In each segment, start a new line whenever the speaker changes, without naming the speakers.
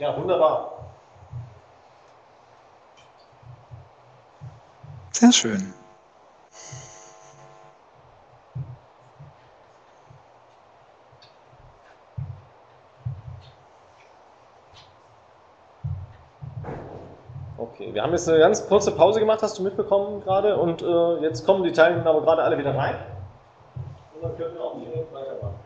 Ja, wunderbar.
Sehr schön.
Okay, wir haben jetzt eine ganz kurze Pause gemacht, hast du mitbekommen gerade, und äh, jetzt kommen die Teilnehmer aber gerade alle wieder rein. Und dann können wir auch direkt weitermachen.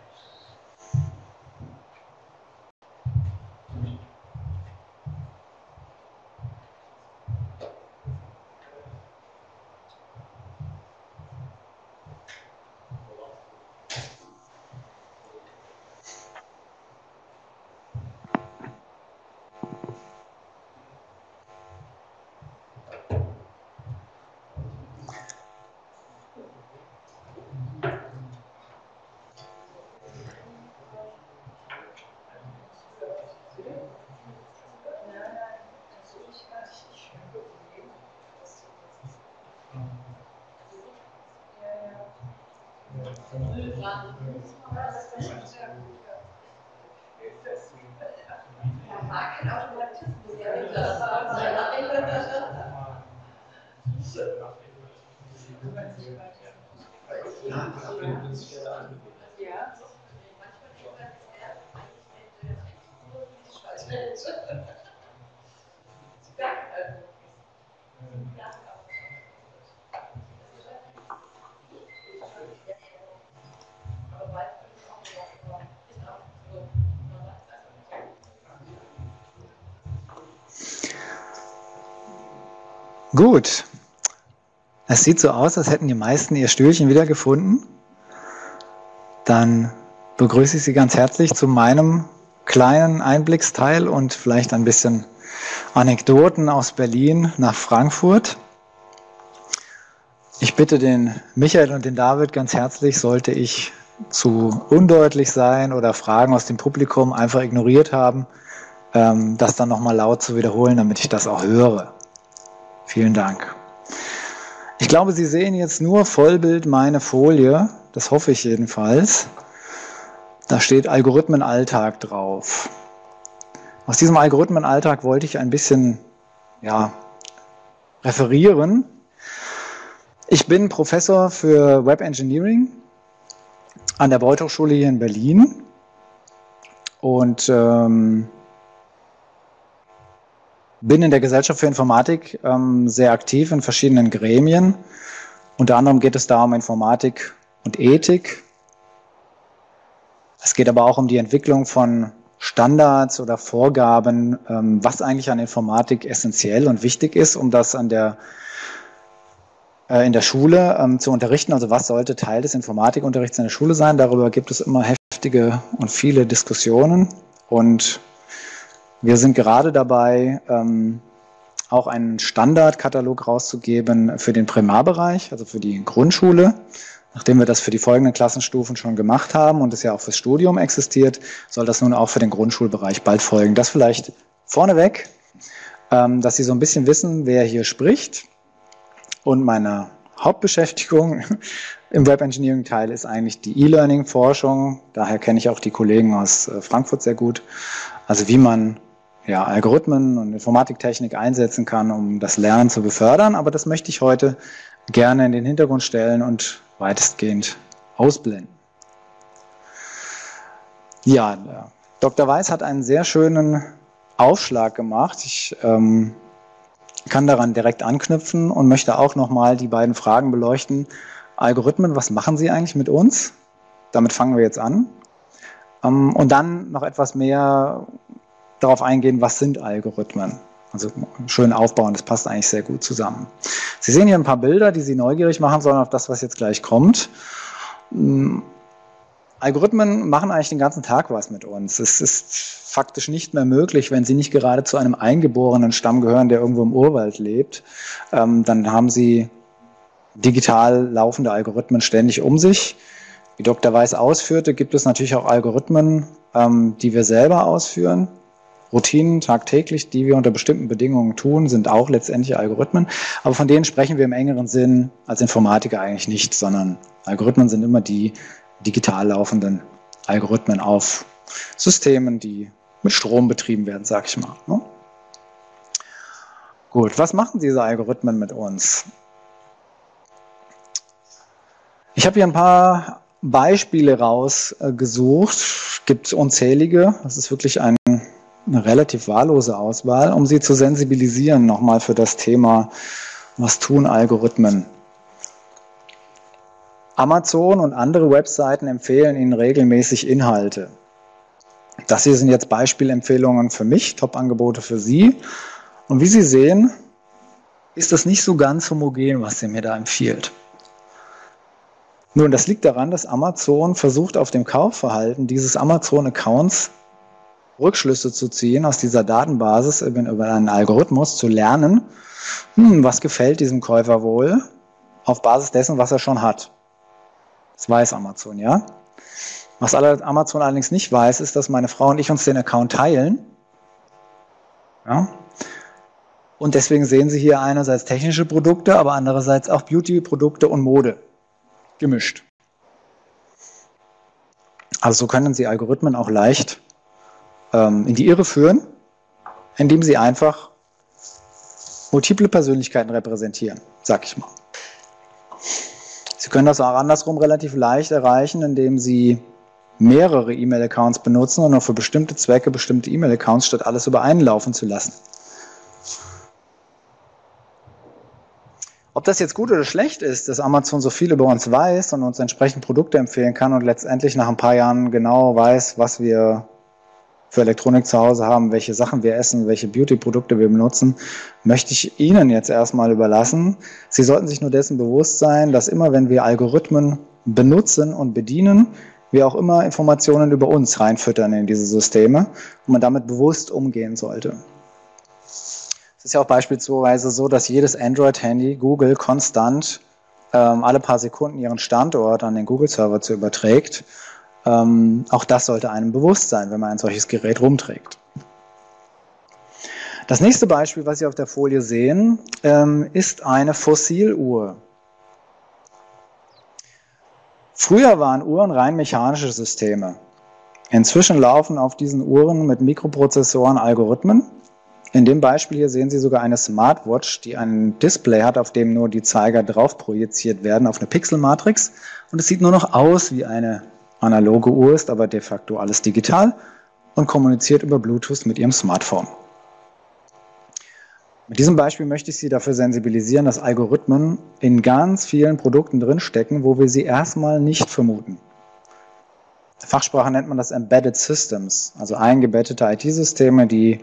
Gut. Es sieht so aus, als hätten die meisten ihr Stühlchen wiedergefunden. Dann begrüße ich Sie ganz herzlich zu meinem kleinen Einblicksteil und vielleicht ein bisschen Anekdoten aus Berlin nach Frankfurt. Ich bitte den Michael und den David ganz herzlich, sollte ich zu undeutlich sein oder Fragen aus dem Publikum einfach ignoriert haben, ähm, das dann nochmal laut zu wiederholen, damit ich das auch höre. Vielen Dank. Ich glaube, Sie sehen jetzt nur Vollbild meine Folie. Das hoffe ich jedenfalls. Da steht Algorithmenalltag drauf. Aus diesem Algorithmenalltag wollte ich ein bisschen ja, referieren. Ich bin Professor für Web Engineering an der Beuth Hochschule hier in Berlin und ähm, bin in der Gesellschaft für Informatik ähm, sehr aktiv in verschiedenen Gremien. Unter anderem geht es da um Informatik und Ethik. Es geht aber auch um die Entwicklung von Standards oder Vorgaben, ähm, was eigentlich an Informatik essentiell und wichtig ist, um das an der, äh, in der Schule ähm, zu unterrichten. Also was sollte Teil des Informatikunterrichts in der Schule sein? Darüber gibt es immer heftige und viele Diskussionen. Und wir sind gerade dabei, ähm, auch einen Standardkatalog rauszugeben für den Primarbereich, also für die Grundschule. Nachdem wir das für die folgenden Klassenstufen schon gemacht haben und es ja auch fürs Studium existiert, soll das nun auch für den Grundschulbereich bald folgen. Das vielleicht vorneweg, ähm, dass Sie so ein bisschen wissen, wer hier spricht. Und meine Hauptbeschäftigung im Web Engineering Teil ist eigentlich die E-Learning-Forschung. Daher kenne ich auch die Kollegen aus äh, Frankfurt sehr gut. Also wie man ja, Algorithmen und Informatiktechnik einsetzen kann, um das Lernen zu befördern. Aber das möchte ich heute gerne in den Hintergrund stellen und weitestgehend ausblenden. Ja, Dr. Weiß hat einen sehr schönen Aufschlag gemacht. Ich ähm, kann daran direkt anknüpfen und möchte auch nochmal die beiden Fragen beleuchten. Algorithmen, was machen sie eigentlich mit uns? Damit fangen wir jetzt an. Ähm, und dann noch etwas mehr darauf eingehen, was sind Algorithmen. Also schön aufbauen, das passt eigentlich sehr gut zusammen. Sie sehen hier ein paar Bilder, die Sie neugierig machen sollen auf das, was jetzt gleich kommt. Hm, Algorithmen machen eigentlich den ganzen Tag was mit uns. Es ist faktisch nicht mehr möglich, wenn Sie nicht gerade zu einem eingeborenen Stamm gehören, der irgendwo im Urwald lebt. Ähm, dann haben Sie digital laufende Algorithmen ständig um sich. Wie Dr. Weiß ausführte, gibt es natürlich auch Algorithmen, ähm, die wir selber ausführen. Routinen tagtäglich, die wir unter bestimmten Bedingungen tun, sind auch letztendlich Algorithmen. Aber von denen sprechen wir im engeren Sinn als Informatiker eigentlich nicht, sondern Algorithmen sind immer die digital laufenden Algorithmen auf Systemen, die mit Strom betrieben werden, sag ich mal. Ne? Gut, was machen diese Algorithmen mit uns? Ich habe hier ein paar Beispiele rausgesucht. Gibt unzählige. Das ist wirklich ein, eine relativ wahllose Auswahl, um Sie zu sensibilisieren nochmal für das Thema, was tun Algorithmen. Amazon und andere Webseiten empfehlen Ihnen regelmäßig Inhalte. Das hier sind jetzt Beispielempfehlungen für mich, Top-Angebote für Sie. Und wie Sie sehen, ist das nicht so ganz homogen, was sie mir da empfiehlt. Nun, das liegt daran, dass Amazon versucht, auf dem Kaufverhalten dieses Amazon-Accounts Rückschlüsse zu ziehen, aus dieser Datenbasis über einen Algorithmus zu lernen, hm, was gefällt diesem Käufer wohl, auf Basis dessen, was er schon hat. Das weiß Amazon, ja. Was Amazon allerdings nicht weiß, ist, dass meine Frau und ich uns den Account teilen. Ja. Und deswegen sehen Sie hier einerseits technische Produkte, aber andererseits auch Beauty-Produkte und Mode gemischt. Also so können Sie Algorithmen auch leicht ähm, in die Irre führen, indem Sie einfach multiple Persönlichkeiten repräsentieren, sag ich mal. Sie können das auch andersrum relativ leicht erreichen, indem Sie mehrere E-Mail-Accounts benutzen und nur für bestimmte Zwecke bestimmte E-Mail-Accounts statt alles über einen laufen zu lassen. Ob das jetzt gut oder schlecht ist, dass Amazon so viel über uns weiß und uns entsprechend Produkte empfehlen kann und letztendlich nach ein paar Jahren genau weiß, was wir für Elektronik zu Hause haben, welche Sachen wir essen, welche Beauty-Produkte wir benutzen, möchte ich Ihnen jetzt erstmal überlassen. Sie sollten sich nur dessen bewusst sein, dass immer wenn wir Algorithmen benutzen und bedienen, wir auch immer Informationen über uns reinfüttern in diese Systeme und man damit bewusst umgehen sollte. Es ist ja auch beispielsweise so, dass jedes Android-Handy Google konstant ähm, alle paar Sekunden ihren Standort an den Google-Server zu überträgt. Ähm, auch das sollte einem bewusst sein, wenn man ein solches Gerät rumträgt. Das nächste Beispiel, was Sie auf der Folie sehen, ähm, ist eine Fossiluhr. Früher waren Uhren rein mechanische Systeme. Inzwischen laufen auf diesen Uhren mit Mikroprozessoren Algorithmen, in dem Beispiel hier sehen Sie sogar eine Smartwatch, die ein Display hat, auf dem nur die Zeiger drauf projiziert werden auf eine Pixelmatrix. Und es sieht nur noch aus wie eine analoge Uhr, ist aber de facto alles digital und kommuniziert über Bluetooth mit Ihrem Smartphone. Mit diesem Beispiel möchte ich Sie dafür sensibilisieren, dass Algorithmen in ganz vielen Produkten drinstecken, wo wir sie erstmal nicht vermuten. In Fachsprache nennt man das Embedded Systems, also eingebettete IT-Systeme, die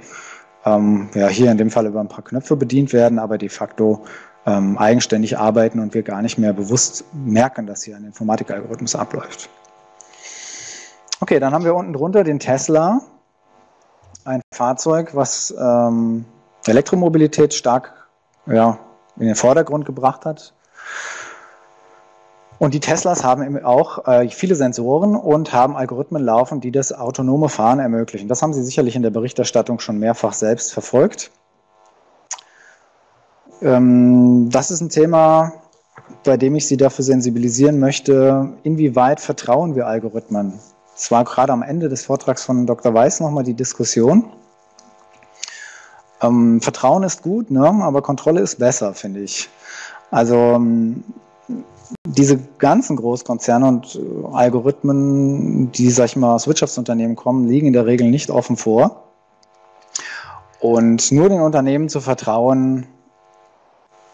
ähm, ja, hier in dem Fall über ein paar Knöpfe bedient werden, aber de facto ähm, eigenständig arbeiten und wir gar nicht mehr bewusst merken, dass hier ein Informatikalgorithmus abläuft. Okay, dann haben wir unten drunter den Tesla, ein Fahrzeug, was ähm, Elektromobilität stark ja, in den Vordergrund gebracht hat. Und die Teslas haben auch äh, viele Sensoren und haben Algorithmen laufen, die das autonome Fahren ermöglichen. Das haben Sie sicherlich in der Berichterstattung schon mehrfach selbst verfolgt. Ähm, das ist ein Thema, bei dem ich Sie dafür sensibilisieren möchte, inwieweit vertrauen wir Algorithmen. Es war gerade am Ende des Vortrags von Dr. Weiß nochmal die Diskussion. Ähm, Vertrauen ist gut, ne? aber Kontrolle ist besser, finde ich. Also ähm, diese ganzen Großkonzerne und äh, Algorithmen, die, sag ich mal, aus Wirtschaftsunternehmen kommen, liegen in der Regel nicht offen vor. Und nur den Unternehmen zu vertrauen,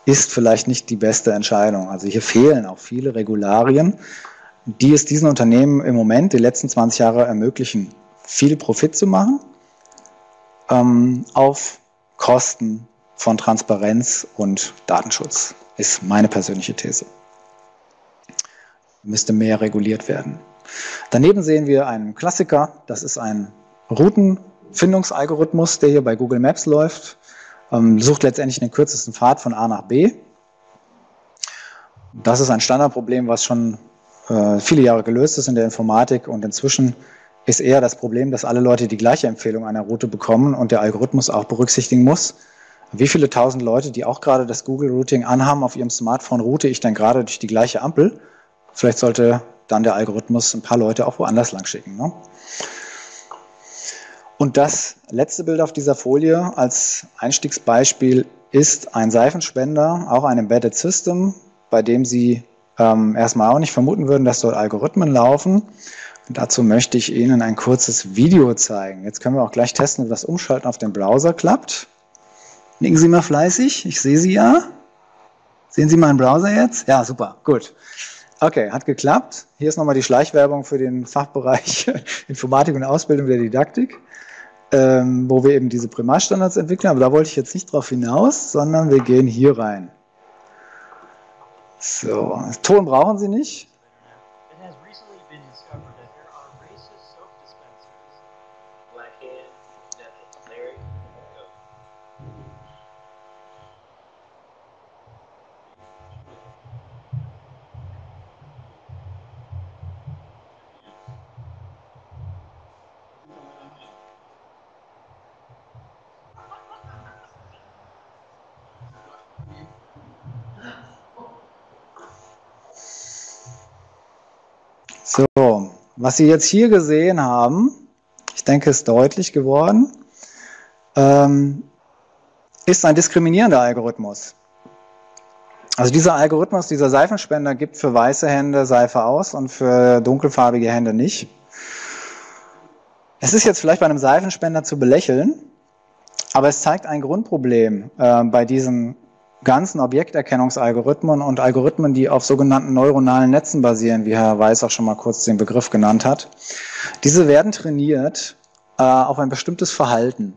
ist vielleicht nicht die beste Entscheidung. Also hier fehlen auch viele Regularien, die es diesen Unternehmen im Moment, die letzten 20 Jahre ermöglichen, viel Profit zu machen, ähm, auf Kosten von Transparenz und Datenschutz, ist meine persönliche These müsste mehr reguliert werden. Daneben sehen wir einen Klassiker, das ist ein Routenfindungsalgorithmus, der hier bei Google Maps läuft, ähm, sucht letztendlich den kürzesten Pfad von A nach B. Das ist ein Standardproblem, was schon äh, viele Jahre gelöst ist in der Informatik und inzwischen ist eher das Problem, dass alle Leute die gleiche Empfehlung einer Route bekommen und der Algorithmus auch berücksichtigen muss, wie viele tausend Leute, die auch gerade das Google Routing anhaben auf ihrem Smartphone, route ich denn gerade durch die gleiche Ampel Vielleicht sollte dann der Algorithmus ein paar Leute auch woanders lang schicken. Ne? Und das letzte Bild auf dieser Folie als Einstiegsbeispiel ist ein Seifenspender, auch ein Embedded System, bei dem Sie ähm, erstmal auch nicht vermuten würden, dass dort Algorithmen laufen. Und dazu möchte ich Ihnen ein kurzes Video zeigen. Jetzt können wir auch gleich testen, ob das Umschalten auf dem Browser klappt. Nicken Sie mal fleißig, ich sehe Sie ja. Sehen Sie meinen Browser jetzt? Ja, super, gut. Okay, hat geklappt. Hier ist nochmal die Schleichwerbung für den Fachbereich Informatik und Ausbildung der Didaktik, ähm, wo wir eben diese Primarstandards entwickeln. Aber da wollte ich jetzt nicht drauf hinaus, sondern wir gehen hier rein. So, Ton brauchen Sie nicht. So, was Sie jetzt hier gesehen haben, ich denke, ist deutlich geworden, ähm, ist ein diskriminierender Algorithmus. Also dieser Algorithmus, dieser Seifenspender gibt für weiße Hände Seife aus und für dunkelfarbige Hände nicht. Es ist jetzt vielleicht bei einem Seifenspender zu belächeln, aber es zeigt ein Grundproblem äh, bei diesen ganzen Objekterkennungsalgorithmen und Algorithmen, die auf sogenannten neuronalen Netzen basieren, wie Herr Weiß auch schon mal kurz den Begriff genannt hat. Diese werden trainiert äh, auf ein bestimmtes Verhalten.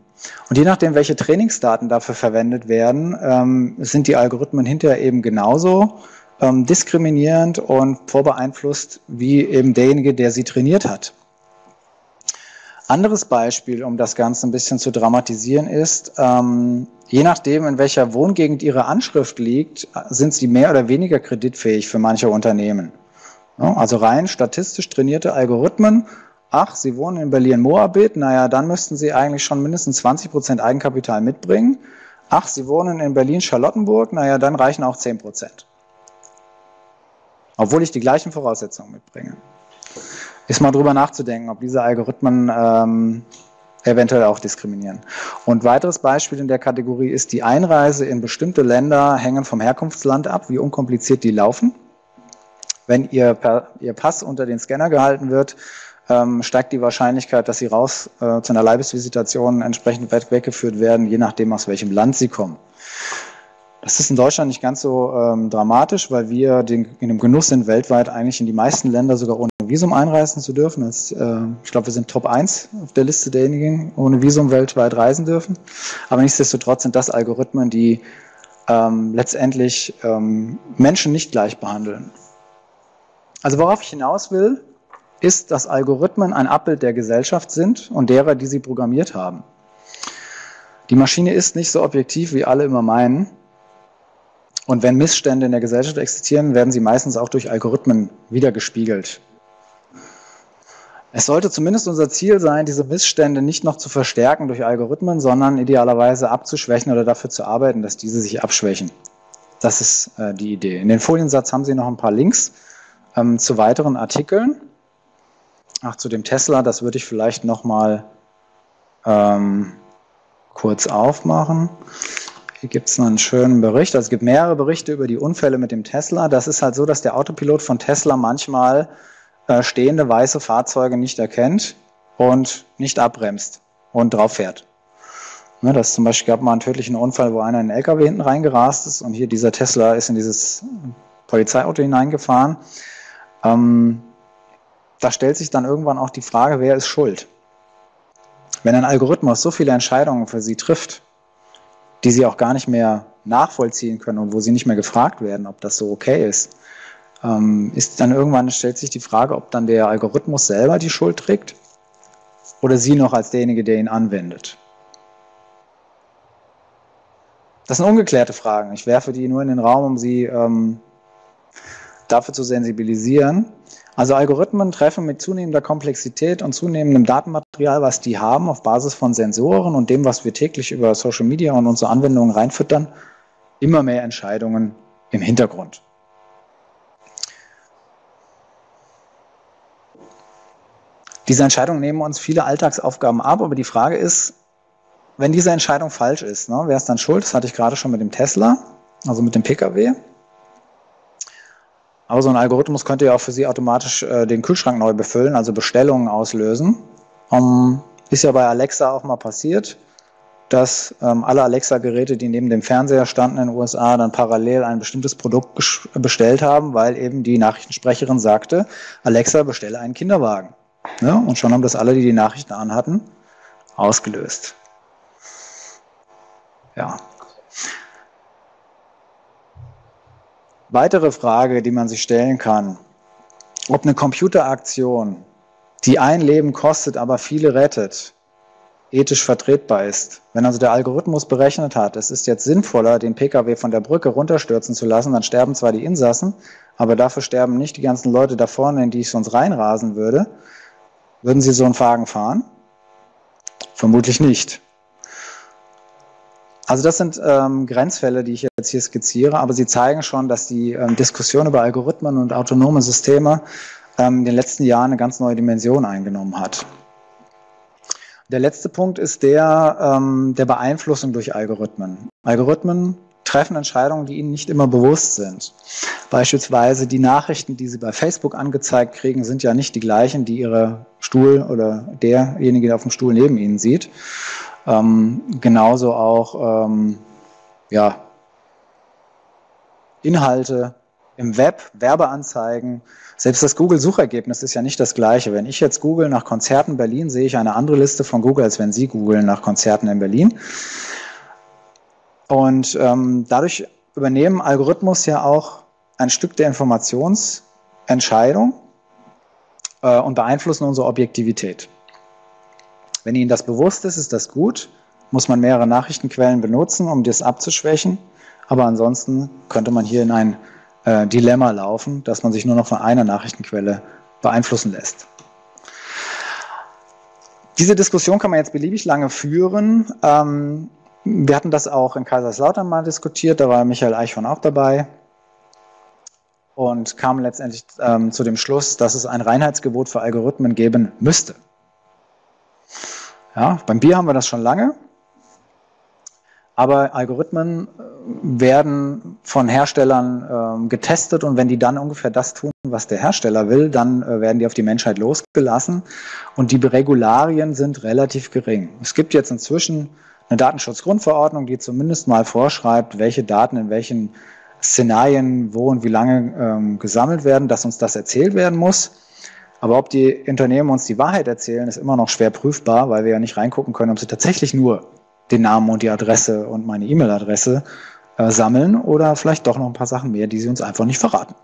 Und je nachdem, welche Trainingsdaten dafür verwendet werden, ähm, sind die Algorithmen hinterher eben genauso ähm, diskriminierend und vorbeeinflusst wie eben derjenige, der sie trainiert hat. Anderes Beispiel, um das Ganze ein bisschen zu dramatisieren, ist, ähm, je nachdem, in welcher Wohngegend Ihre Anschrift liegt, sind Sie mehr oder weniger kreditfähig für manche Unternehmen. Also rein statistisch trainierte Algorithmen. Ach, Sie wohnen in Berlin-Moabit, naja, dann müssten Sie eigentlich schon mindestens 20 Prozent Eigenkapital mitbringen. Ach, Sie wohnen in Berlin-Charlottenburg, naja, dann reichen auch 10 Prozent. Obwohl ich die gleichen Voraussetzungen mitbringe ist mal drüber nachzudenken, ob diese Algorithmen ähm, eventuell auch diskriminieren. Und weiteres Beispiel in der Kategorie ist die Einreise in bestimmte Länder hängen vom Herkunftsland ab, wie unkompliziert die laufen. Wenn ihr, ihr Pass unter den Scanner gehalten wird, ähm, steigt die Wahrscheinlichkeit, dass sie raus äh, zu einer Leibesvisitation entsprechend weit weggeführt werden, je nachdem, aus welchem Land sie kommen. Das ist in Deutschland nicht ganz so ähm, dramatisch, weil wir den, in dem Genuss sind, weltweit eigentlich in die meisten Länder sogar ohne Visum einreisen zu dürfen. Das, äh, ich glaube, wir sind Top 1 auf der Liste derjenigen, ohne Visum weltweit reisen dürfen. Aber nichtsdestotrotz sind das Algorithmen, die ähm, letztendlich ähm, Menschen nicht gleich behandeln. Also worauf ich hinaus will, ist, dass Algorithmen ein Abbild der Gesellschaft sind und derer, die sie programmiert haben. Die Maschine ist nicht so objektiv, wie alle immer meinen. Und wenn Missstände in der Gesellschaft existieren, werden sie meistens auch durch Algorithmen wiedergespiegelt. Es sollte zumindest unser Ziel sein, diese Missstände nicht noch zu verstärken durch Algorithmen, sondern idealerweise abzuschwächen oder dafür zu arbeiten, dass diese sich abschwächen. Das ist äh, die Idee. In den Foliensatz haben Sie noch ein paar Links ähm, zu weiteren Artikeln. Ach, zu dem Tesla, das würde ich vielleicht noch mal ähm, kurz aufmachen. Hier gibt es einen schönen Bericht. Also es gibt mehrere Berichte über die Unfälle mit dem Tesla. Das ist halt so, dass der Autopilot von Tesla manchmal äh, stehende weiße Fahrzeuge nicht erkennt und nicht abbremst und drauf fährt. Ne, das zum Beispiel gab mal einen tödlichen Unfall, wo einer in einen LKW hinten reingerast ist und hier dieser Tesla ist in dieses Polizeiauto hineingefahren. Ähm, da stellt sich dann irgendwann auch die Frage, wer ist schuld? Wenn ein Algorithmus so viele Entscheidungen für Sie trifft, die sie auch gar nicht mehr nachvollziehen können und wo sie nicht mehr gefragt werden, ob das so okay ist, ist dann irgendwann stellt sich die Frage, ob dann der Algorithmus selber die Schuld trägt oder sie noch als derjenige, der ihn anwendet. Das sind ungeklärte Fragen. Ich werfe die nur in den Raum, um sie ähm, dafür zu sensibilisieren. Also Algorithmen treffen mit zunehmender Komplexität und zunehmendem Datenmaterial, was die haben, auf Basis von Sensoren und dem, was wir täglich über Social Media und unsere Anwendungen reinfüttern, immer mehr Entscheidungen im Hintergrund. Diese Entscheidungen nehmen uns viele Alltagsaufgaben ab, aber die Frage ist, wenn diese Entscheidung falsch ist, ne, wer ist dann schuld? Das hatte ich gerade schon mit dem Tesla, also mit dem Pkw. Aber so ein Algorithmus könnte ja auch für Sie automatisch äh, den Kühlschrank neu befüllen, also Bestellungen auslösen. Um, ist ja bei Alexa auch mal passiert, dass ähm, alle Alexa-Geräte, die neben dem Fernseher standen in den USA, dann parallel ein bestimmtes Produkt bestellt haben, weil eben die Nachrichtensprecherin sagte, Alexa, bestelle einen Kinderwagen. Ja, und schon haben das alle, die die Nachrichten anhatten, ausgelöst. Ja. Weitere Frage, die man sich stellen kann, ob eine Computeraktion, die ein Leben kostet, aber viele rettet, ethisch vertretbar ist. Wenn also der Algorithmus berechnet hat, es ist jetzt sinnvoller, den Pkw von der Brücke runterstürzen zu lassen, dann sterben zwar die Insassen, aber dafür sterben nicht die ganzen Leute da vorne, in die ich sonst reinrasen würde. Würden Sie so einen Wagen fahren? Vermutlich nicht. Also das sind ähm, Grenzfälle, die ich jetzt hier skizziere, aber sie zeigen schon, dass die ähm, Diskussion über Algorithmen und autonome Systeme ähm, in den letzten Jahren eine ganz neue Dimension eingenommen hat. Der letzte Punkt ist der ähm, der Beeinflussung durch Algorithmen. Algorithmen treffen Entscheidungen, die ihnen nicht immer bewusst sind. Beispielsweise die Nachrichten, die sie bei Facebook angezeigt kriegen, sind ja nicht die gleichen, die ihre Stuhl oder derjenige, der auf dem Stuhl neben ihnen sieht. Ähm, genauso auch ähm, ja, Inhalte im Web, Werbeanzeigen. Selbst das Google-Suchergebnis ist ja nicht das gleiche. Wenn ich jetzt google nach Konzerten Berlin, sehe ich eine andere Liste von Google, als wenn Sie googeln nach Konzerten in Berlin. Und ähm, dadurch übernehmen Algorithmus ja auch ein Stück der Informationsentscheidung äh, und beeinflussen unsere Objektivität. Wenn Ihnen das bewusst ist, ist das gut. Muss man mehrere Nachrichtenquellen benutzen, um das abzuschwächen. Aber ansonsten könnte man hier in ein äh, Dilemma laufen, dass man sich nur noch von einer Nachrichtenquelle beeinflussen lässt. Diese Diskussion kann man jetzt beliebig lange führen. Ähm, wir hatten das auch in Kaiserslautern mal diskutiert, da war Michael Eichhorn auch dabei und kam letztendlich ähm, zu dem Schluss, dass es ein Reinheitsgebot für Algorithmen geben müsste. Ja, beim Bier haben wir das schon lange. Aber Algorithmen äh, werden von Herstellern äh, getestet und wenn die dann ungefähr das tun, was der Hersteller will, dann äh, werden die auf die Menschheit losgelassen und die Regularien sind relativ gering. Es gibt jetzt inzwischen eine Datenschutzgrundverordnung, die zumindest mal vorschreibt, welche Daten in welchen Szenarien wo und wie lange ähm, gesammelt werden, dass uns das erzählt werden muss. Aber ob die Unternehmen uns die Wahrheit erzählen, ist immer noch schwer prüfbar, weil wir ja nicht reingucken können, ob sie tatsächlich nur den Namen und die Adresse und meine E-Mail-Adresse äh, sammeln oder vielleicht doch noch ein paar Sachen mehr, die sie uns einfach nicht verraten.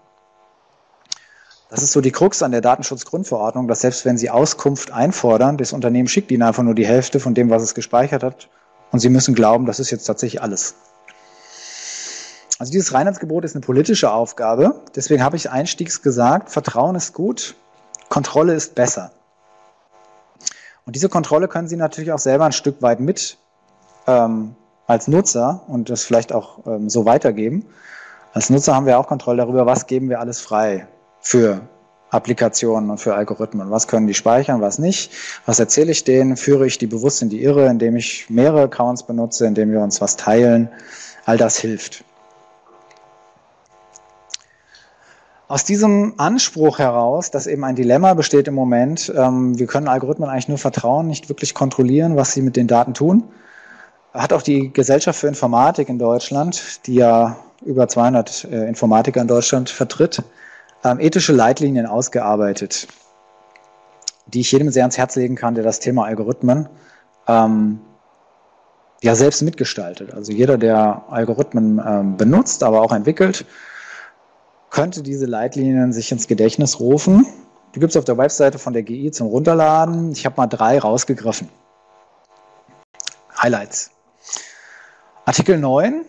Das ist so die Krux an der Datenschutzgrundverordnung, dass selbst wenn Sie Auskunft einfordern, das Unternehmen schickt Ihnen einfach nur die Hälfte von dem, was es gespeichert hat und Sie müssen glauben, das ist jetzt tatsächlich alles. Also dieses Reinheitsgebot ist eine politische Aufgabe. Deswegen habe ich einstiegs gesagt, Vertrauen ist gut, Kontrolle ist besser. Und diese Kontrolle können Sie natürlich auch selber ein Stück weit mit ähm, als Nutzer und das vielleicht auch ähm, so weitergeben. Als Nutzer haben wir auch Kontrolle darüber, was geben wir alles frei für Applikationen und für Algorithmen. Was können die speichern, was nicht? Was erzähle ich denen? Führe ich die bewusst in die Irre, indem ich mehrere Accounts benutze, indem wir uns was teilen? All das hilft. Aus diesem Anspruch heraus, dass eben ein Dilemma besteht im Moment, ähm, wir können Algorithmen eigentlich nur vertrauen, nicht wirklich kontrollieren, was sie mit den Daten tun, hat auch die Gesellschaft für Informatik in Deutschland, die ja über 200 äh, Informatiker in Deutschland vertritt, ähm, ethische Leitlinien ausgearbeitet, die ich jedem sehr ans Herz legen kann, der das Thema Algorithmen ähm, ja selbst mitgestaltet. Also jeder, der Algorithmen ähm, benutzt, aber auch entwickelt, könnte diese Leitlinien sich ins Gedächtnis rufen. Die gibt es auf der Webseite von der GI zum Runterladen. Ich habe mal drei rausgegriffen. Highlights. Artikel 9,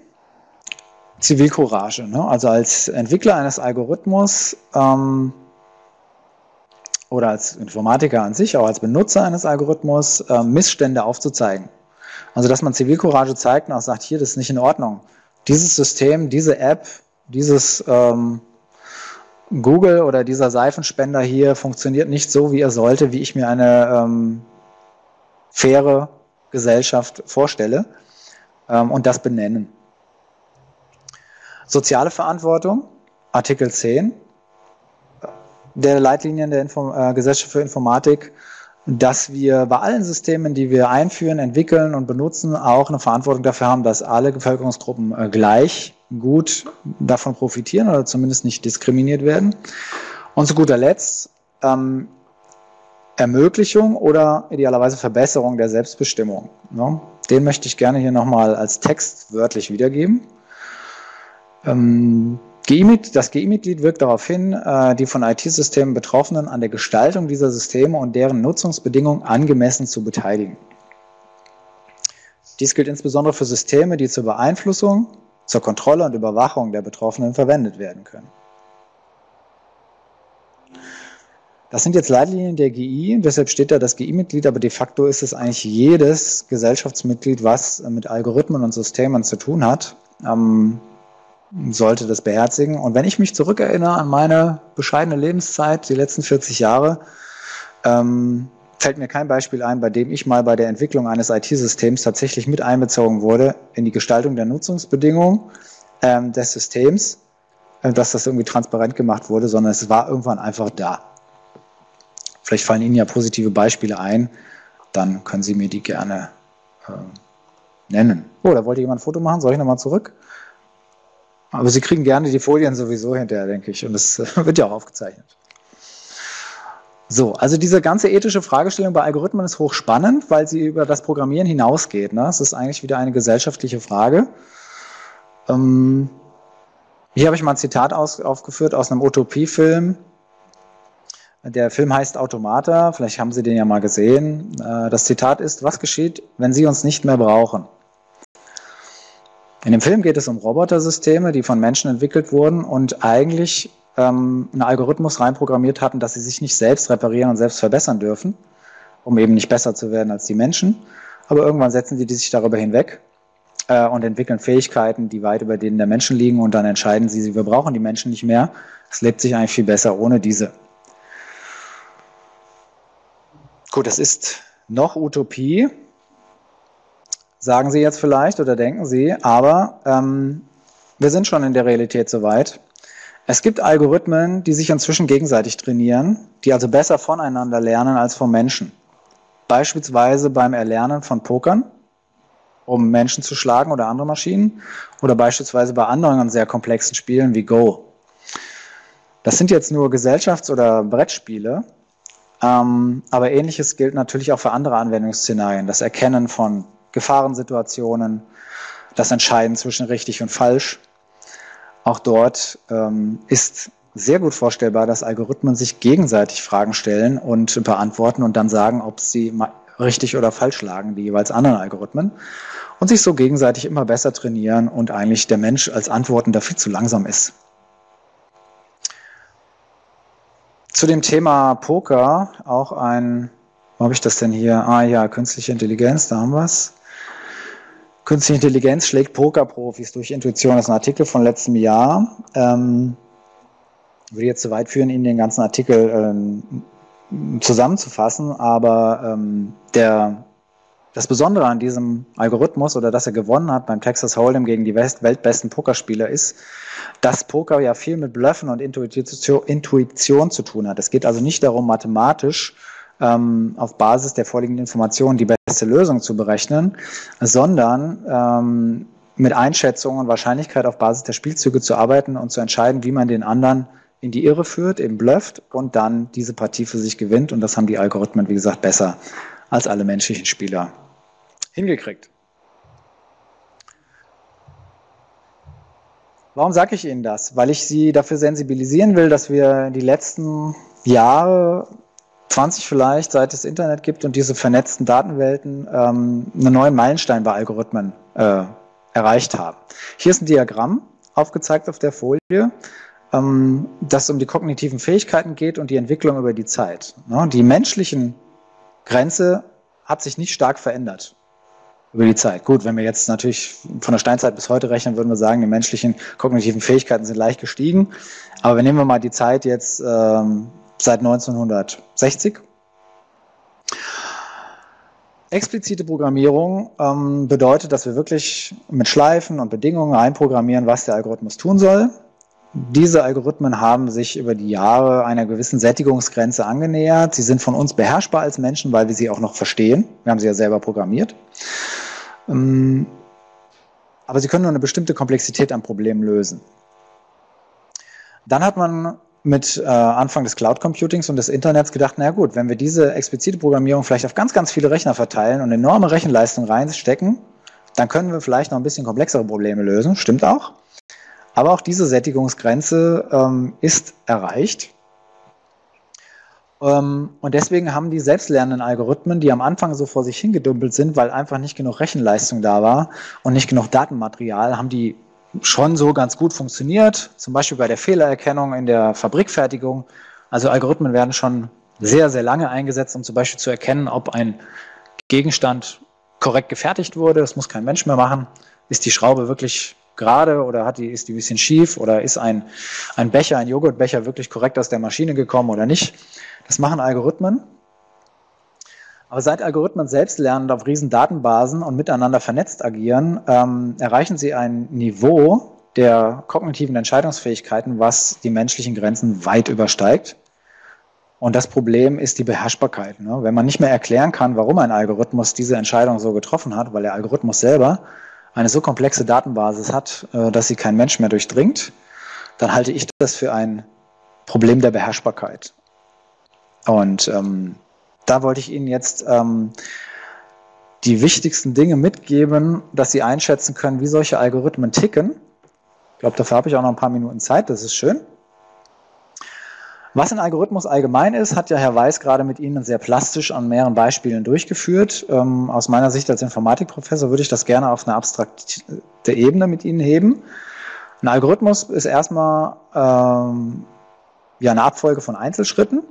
Zivilcourage. Ne? Also als Entwickler eines Algorithmus ähm, oder als Informatiker an sich, auch als Benutzer eines Algorithmus, äh, Missstände aufzuzeigen. Also dass man Zivilcourage zeigt und auch sagt, hier, das ist nicht in Ordnung. Dieses System, diese App, dieses ähm, Google oder dieser Seifenspender hier funktioniert nicht so, wie er sollte, wie ich mir eine ähm, faire Gesellschaft vorstelle ähm, und das benennen. Soziale Verantwortung, Artikel 10 der Leitlinien der Info äh, Gesellschaft für Informatik, dass wir bei allen Systemen, die wir einführen, entwickeln und benutzen, auch eine Verantwortung dafür haben, dass alle Bevölkerungsgruppen äh, gleich gut davon profitieren oder zumindest nicht diskriminiert werden. Und zu guter Letzt ähm, Ermöglichung oder idealerweise Verbesserung der Selbstbestimmung. Ne? Den möchte ich gerne hier nochmal als Text wörtlich wiedergeben. Ähm, das GI-Mitglied wirkt darauf hin, äh, die von IT-Systemen Betroffenen an der Gestaltung dieser Systeme und deren Nutzungsbedingungen angemessen zu beteiligen. Dies gilt insbesondere für Systeme, die zur Beeinflussung, zur Kontrolle und Überwachung der Betroffenen verwendet werden können. Das sind jetzt Leitlinien der GI, deshalb steht da das GI-Mitglied, aber de facto ist es eigentlich jedes Gesellschaftsmitglied, was mit Algorithmen und Systemen zu tun hat, ähm, sollte das beherzigen. Und wenn ich mich zurückerinnere an meine bescheidene Lebenszeit, die letzten 40 Jahre, ähm, fällt mir kein Beispiel ein, bei dem ich mal bei der Entwicklung eines IT-Systems tatsächlich mit einbezogen wurde in die Gestaltung der Nutzungsbedingungen ähm, des Systems, äh, dass das irgendwie transparent gemacht wurde, sondern es war irgendwann einfach da. Vielleicht fallen Ihnen ja positive Beispiele ein, dann können Sie mir die gerne äh, nennen. Oh, da wollte jemand ein Foto machen. Soll ich nochmal zurück? Aber Sie kriegen gerne die Folien sowieso hinterher, denke ich. Und das äh, wird ja auch aufgezeichnet. So, also diese ganze ethische Fragestellung bei Algorithmen ist hochspannend, weil sie über das Programmieren hinausgeht. Ne? Es ist eigentlich wieder eine gesellschaftliche Frage. Ähm, hier habe ich mal ein Zitat aus, aufgeführt aus einem Utopiefilm. Der Film heißt Automata, vielleicht haben Sie den ja mal gesehen. Äh, das Zitat ist, was geschieht, wenn Sie uns nicht mehr brauchen? In dem Film geht es um Robotersysteme, die von Menschen entwickelt wurden und eigentlich ähm, einen Algorithmus reinprogrammiert hatten, dass sie sich nicht selbst reparieren und selbst verbessern dürfen, um eben nicht besser zu werden als die Menschen. Aber irgendwann setzen die sich darüber hinweg äh, und entwickeln Fähigkeiten, die weit über denen der Menschen liegen und dann entscheiden sie, wir brauchen die Menschen nicht mehr. Es lebt sich eigentlich viel besser ohne diese. Gut, das ist noch Utopie, sagen Sie jetzt vielleicht oder denken Sie, aber ähm, wir sind schon in der Realität soweit. Es gibt Algorithmen, die sich inzwischen gegenseitig trainieren, die also besser voneinander lernen als vom Menschen. Beispielsweise beim Erlernen von Pokern, um Menschen zu schlagen oder andere Maschinen, oder beispielsweise bei anderen sehr komplexen Spielen wie Go. Das sind jetzt nur Gesellschafts- oder Brettspiele, ähm, aber ähnliches gilt natürlich auch für andere Anwendungsszenarien. Das Erkennen von Gefahrensituationen, das Entscheiden zwischen richtig und falsch. Auch dort ähm, ist sehr gut vorstellbar, dass Algorithmen sich gegenseitig Fragen stellen und beantworten und dann sagen, ob sie richtig oder falsch lagen, die jeweils anderen Algorithmen, und sich so gegenseitig immer besser trainieren und eigentlich der Mensch als Antwortender viel zu langsam ist. Zu dem Thema Poker auch ein, wo habe ich das denn hier? Ah ja, künstliche Intelligenz, da haben wir es. Künstliche Intelligenz schlägt Pokerprofis durch Intuition. Das ist ein Artikel von letztem Jahr. Ähm, würde jetzt zu weit führen, Ihnen den ganzen Artikel ähm, zusammenzufassen, aber ähm, der, das Besondere an diesem Algorithmus oder dass er gewonnen hat beim Texas Hold'em gegen die West weltbesten Pokerspieler ist, dass Poker ja viel mit Bluffen und Intuition, Intuition zu tun hat. Es geht also nicht darum, mathematisch ähm, auf Basis der vorliegenden Informationen die beste Lösung zu berechnen, sondern ähm, mit Einschätzungen und Wahrscheinlichkeit auf Basis der Spielzüge zu arbeiten und zu entscheiden, wie man den anderen in die Irre führt, eben blufft und dann diese Partie für sich gewinnt. Und das haben die Algorithmen, wie gesagt, besser als alle menschlichen Spieler hingekriegt. Warum sage ich Ihnen das? Weil ich Sie dafür sensibilisieren will, dass wir die letzten Jahre, 20 vielleicht, seit es Internet gibt und diese vernetzten Datenwelten, ähm, einen neuen Meilenstein bei Algorithmen äh, erreicht haben. Hier ist ein Diagramm aufgezeigt auf der Folie, ähm, das um die kognitiven Fähigkeiten geht und die Entwicklung über die Zeit. Ne? Die menschlichen Grenze hat sich nicht stark verändert. über die Zeit. Gut, wenn wir jetzt natürlich von der Steinzeit bis heute rechnen, würden wir sagen, die menschlichen kognitiven Fähigkeiten sind leicht gestiegen. Aber wir nehmen wir mal die Zeit jetzt ähm, seit 1960. Explizite Programmierung ähm, bedeutet, dass wir wirklich mit Schleifen und Bedingungen einprogrammieren, was der Algorithmus tun soll. Diese Algorithmen haben sich über die Jahre einer gewissen Sättigungsgrenze angenähert. Sie sind von uns beherrschbar als Menschen, weil wir sie auch noch verstehen. Wir haben sie ja selber programmiert. Ähm, aber sie können nur eine bestimmte Komplexität an Problemen lösen. Dann hat man mit äh, Anfang des Cloud Computings und des Internets gedacht, na gut, wenn wir diese explizite Programmierung vielleicht auf ganz, ganz viele Rechner verteilen und enorme Rechenleistung reinstecken, dann können wir vielleicht noch ein bisschen komplexere Probleme lösen. Stimmt auch. Aber auch diese Sättigungsgrenze ähm, ist erreicht. Ähm, und deswegen haben die selbstlernenden Algorithmen, die am Anfang so vor sich hingedümpelt sind, weil einfach nicht genug Rechenleistung da war und nicht genug Datenmaterial, haben die schon so ganz gut funktioniert. Zum Beispiel bei der Fehlererkennung in der Fabrikfertigung. Also Algorithmen werden schon sehr, sehr lange eingesetzt, um zum Beispiel zu erkennen, ob ein Gegenstand korrekt gefertigt wurde. Das muss kein Mensch mehr machen. Ist die Schraube wirklich gerade oder hat die, ist die ein bisschen schief oder ist ein, ein Becher, ein Joghurtbecher wirklich korrekt aus der Maschine gekommen oder nicht. Das machen Algorithmen. Aber seit Algorithmen selbst lernen auf riesen Datenbasen und miteinander vernetzt agieren, ähm, erreichen sie ein Niveau der kognitiven Entscheidungsfähigkeiten, was die menschlichen Grenzen weit übersteigt. Und das Problem ist die Beherrschbarkeit. Ne? Wenn man nicht mehr erklären kann, warum ein Algorithmus diese Entscheidung so getroffen hat, weil der Algorithmus selber eine so komplexe Datenbasis hat, äh, dass sie kein Mensch mehr durchdringt, dann halte ich das für ein Problem der Beherrschbarkeit. Und ähm, da wollte ich Ihnen jetzt ähm, die wichtigsten Dinge mitgeben, dass Sie einschätzen können, wie solche Algorithmen ticken. Ich glaube, dafür habe ich auch noch ein paar Minuten Zeit, das ist schön. Was ein Algorithmus allgemein ist, hat ja Herr Weiß gerade mit Ihnen sehr plastisch an mehreren Beispielen durchgeführt. Ähm, aus meiner Sicht als Informatikprofessor würde ich das gerne auf eine abstrakte Ebene mit Ihnen heben. Ein Algorithmus ist erstmal ähm, ja, eine Abfolge von Einzelschritten,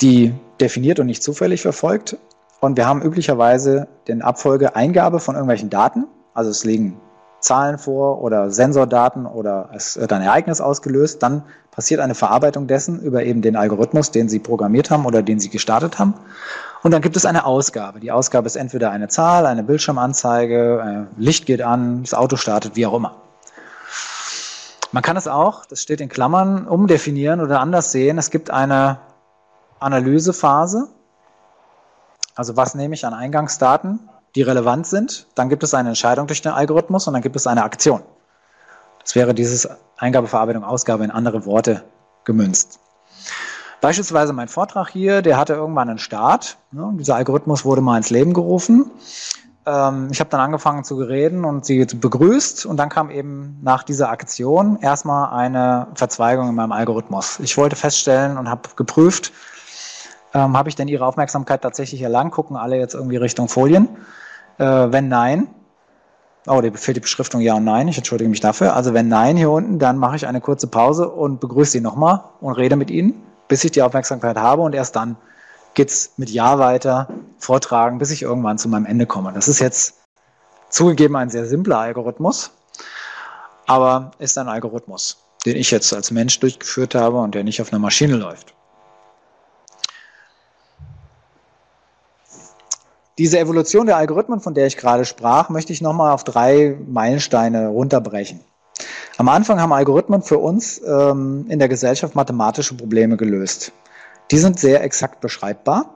die definiert und nicht zufällig verfolgt. Und wir haben üblicherweise den Abfolge Eingabe von irgendwelchen Daten. Also es liegen Zahlen vor oder Sensordaten oder es wird ein Ereignis ausgelöst, dann passiert eine Verarbeitung dessen über eben den Algorithmus, den Sie programmiert haben oder den Sie gestartet haben. Und dann gibt es eine Ausgabe. Die Ausgabe ist entweder eine Zahl, eine Bildschirmanzeige, äh, Licht geht an, das Auto startet, wie auch immer. Man kann es auch, das steht in Klammern, umdefinieren oder anders sehen. Es gibt eine Analysephase. Also was nehme ich an Eingangsdaten? die relevant sind. Dann gibt es eine Entscheidung durch den Algorithmus und dann gibt es eine Aktion. Das wäre dieses Eingabe, Verarbeitung, Ausgabe in andere Worte gemünzt. Beispielsweise mein Vortrag hier, der hatte irgendwann einen Start. Ne? Dieser Algorithmus wurde mal ins Leben gerufen. Ähm, ich habe dann angefangen zu reden und sie begrüßt und dann kam eben nach dieser Aktion erstmal eine Verzweigung in meinem Algorithmus. Ich wollte feststellen und habe geprüft, ähm, habe ich denn ihre Aufmerksamkeit tatsächlich erlangt? Gucken alle jetzt irgendwie Richtung Folien? Äh, wenn nein, oh, da fehlt die Beschriftung Ja und Nein, ich entschuldige mich dafür. Also wenn Nein hier unten, dann mache ich eine kurze Pause und begrüße Sie nochmal und rede mit Ihnen, bis ich die Aufmerksamkeit habe und erst dann geht's mit Ja weiter, vortragen, bis ich irgendwann zu meinem Ende komme. Das ist jetzt zugegeben ein sehr simpler Algorithmus, aber ist ein Algorithmus, den ich jetzt als Mensch durchgeführt habe und der nicht auf einer Maschine läuft. Diese Evolution der Algorithmen, von der ich gerade sprach, möchte ich nochmal auf drei Meilensteine runterbrechen. Am Anfang haben Algorithmen für uns ähm, in der Gesellschaft mathematische Probleme gelöst. Die sind sehr exakt beschreibbar,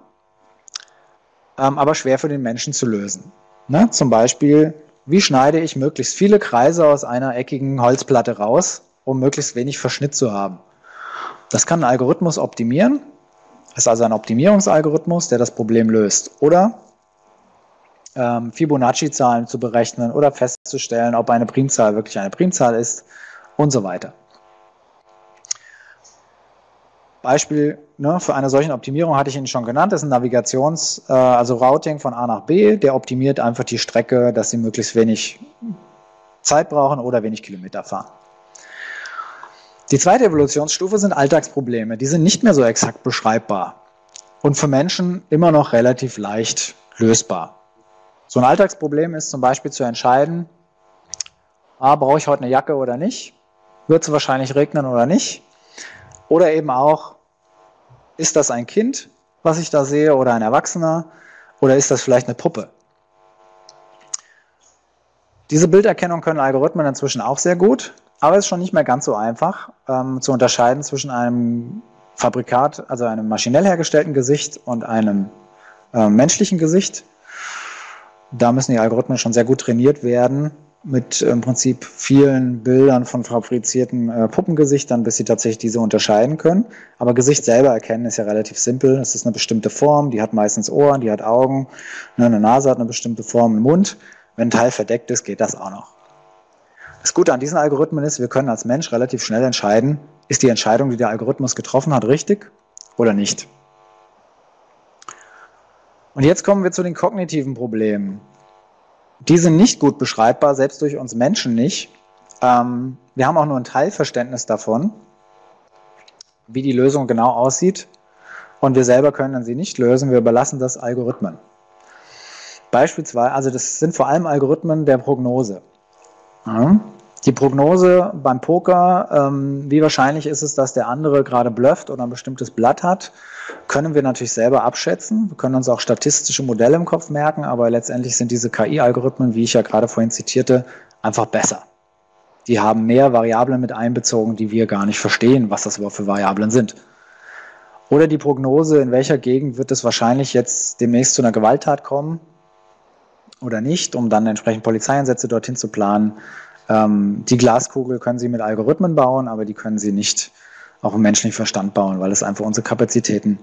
ähm, aber schwer für den Menschen zu lösen. Ne? Zum Beispiel, wie schneide ich möglichst viele Kreise aus einer eckigen Holzplatte raus, um möglichst wenig Verschnitt zu haben? Das kann ein Algorithmus optimieren. Ist also ein Optimierungsalgorithmus, der das Problem löst. Oder ähm, Fibonacci-Zahlen zu berechnen oder festzustellen, ob eine Primzahl wirklich eine Primzahl ist und so weiter. Beispiel ne, für eine solche Optimierung hatte ich Ihnen schon genannt, das ist ein Navigations-, äh, also Routing von A nach B, der optimiert einfach die Strecke, dass Sie möglichst wenig Zeit brauchen oder wenig Kilometer fahren. Die zweite Evolutionsstufe sind Alltagsprobleme. Die sind nicht mehr so exakt beschreibbar und für Menschen immer noch relativ leicht lösbar. So ein Alltagsproblem ist zum Beispiel zu entscheiden, ah, brauche ich heute eine Jacke oder nicht? Wird es wahrscheinlich regnen oder nicht? Oder eben auch, ist das ein Kind, was ich da sehe, oder ein Erwachsener? Oder ist das vielleicht eine Puppe? Diese Bilderkennung können Algorithmen inzwischen auch sehr gut, aber es ist schon nicht mehr ganz so einfach ähm, zu unterscheiden zwischen einem Fabrikat, also einem maschinell hergestellten Gesicht und einem äh, menschlichen Gesicht. Da müssen die Algorithmen schon sehr gut trainiert werden, mit im Prinzip vielen Bildern von fabrizierten äh, Puppengesichtern, bis sie tatsächlich diese unterscheiden können. Aber Gesicht selber erkennen ist ja relativ simpel. Es ist eine bestimmte Form, die hat meistens Ohren, die hat Augen, ne, eine Nase hat eine bestimmte Form, einen Mund. Wenn ein Teil verdeckt ist, geht das auch noch. Das Gute an diesen Algorithmen ist, wir können als Mensch relativ schnell entscheiden, ist die Entscheidung, die der Algorithmus getroffen hat, richtig oder nicht. Und jetzt kommen wir zu den kognitiven Problemen. Die sind nicht gut beschreibbar, selbst durch uns Menschen nicht. Ähm, wir haben auch nur ein Teilverständnis davon, wie die Lösung genau aussieht. Und wir selber können sie nicht lösen, wir überlassen das Algorithmen. Beispielsweise, also das sind vor allem Algorithmen der Prognose. Die Prognose beim Poker, ähm, wie wahrscheinlich ist es, dass der andere gerade blufft oder ein bestimmtes Blatt hat, können wir natürlich selber abschätzen. Wir können uns auch statistische Modelle im Kopf merken, aber letztendlich sind diese KI-Algorithmen, wie ich ja gerade vorhin zitierte, einfach besser. Die haben mehr Variablen mit einbezogen, die wir gar nicht verstehen, was das überhaupt für Variablen sind. Oder die Prognose, in welcher Gegend wird es wahrscheinlich jetzt demnächst zu einer Gewalttat kommen, oder nicht, um dann entsprechend Polizeieinsätze dorthin zu planen. Ähm, die Glaskugel können Sie mit Algorithmen bauen, aber die können Sie nicht auch im menschlichen Verstand bauen, weil es einfach unsere Kapazitäten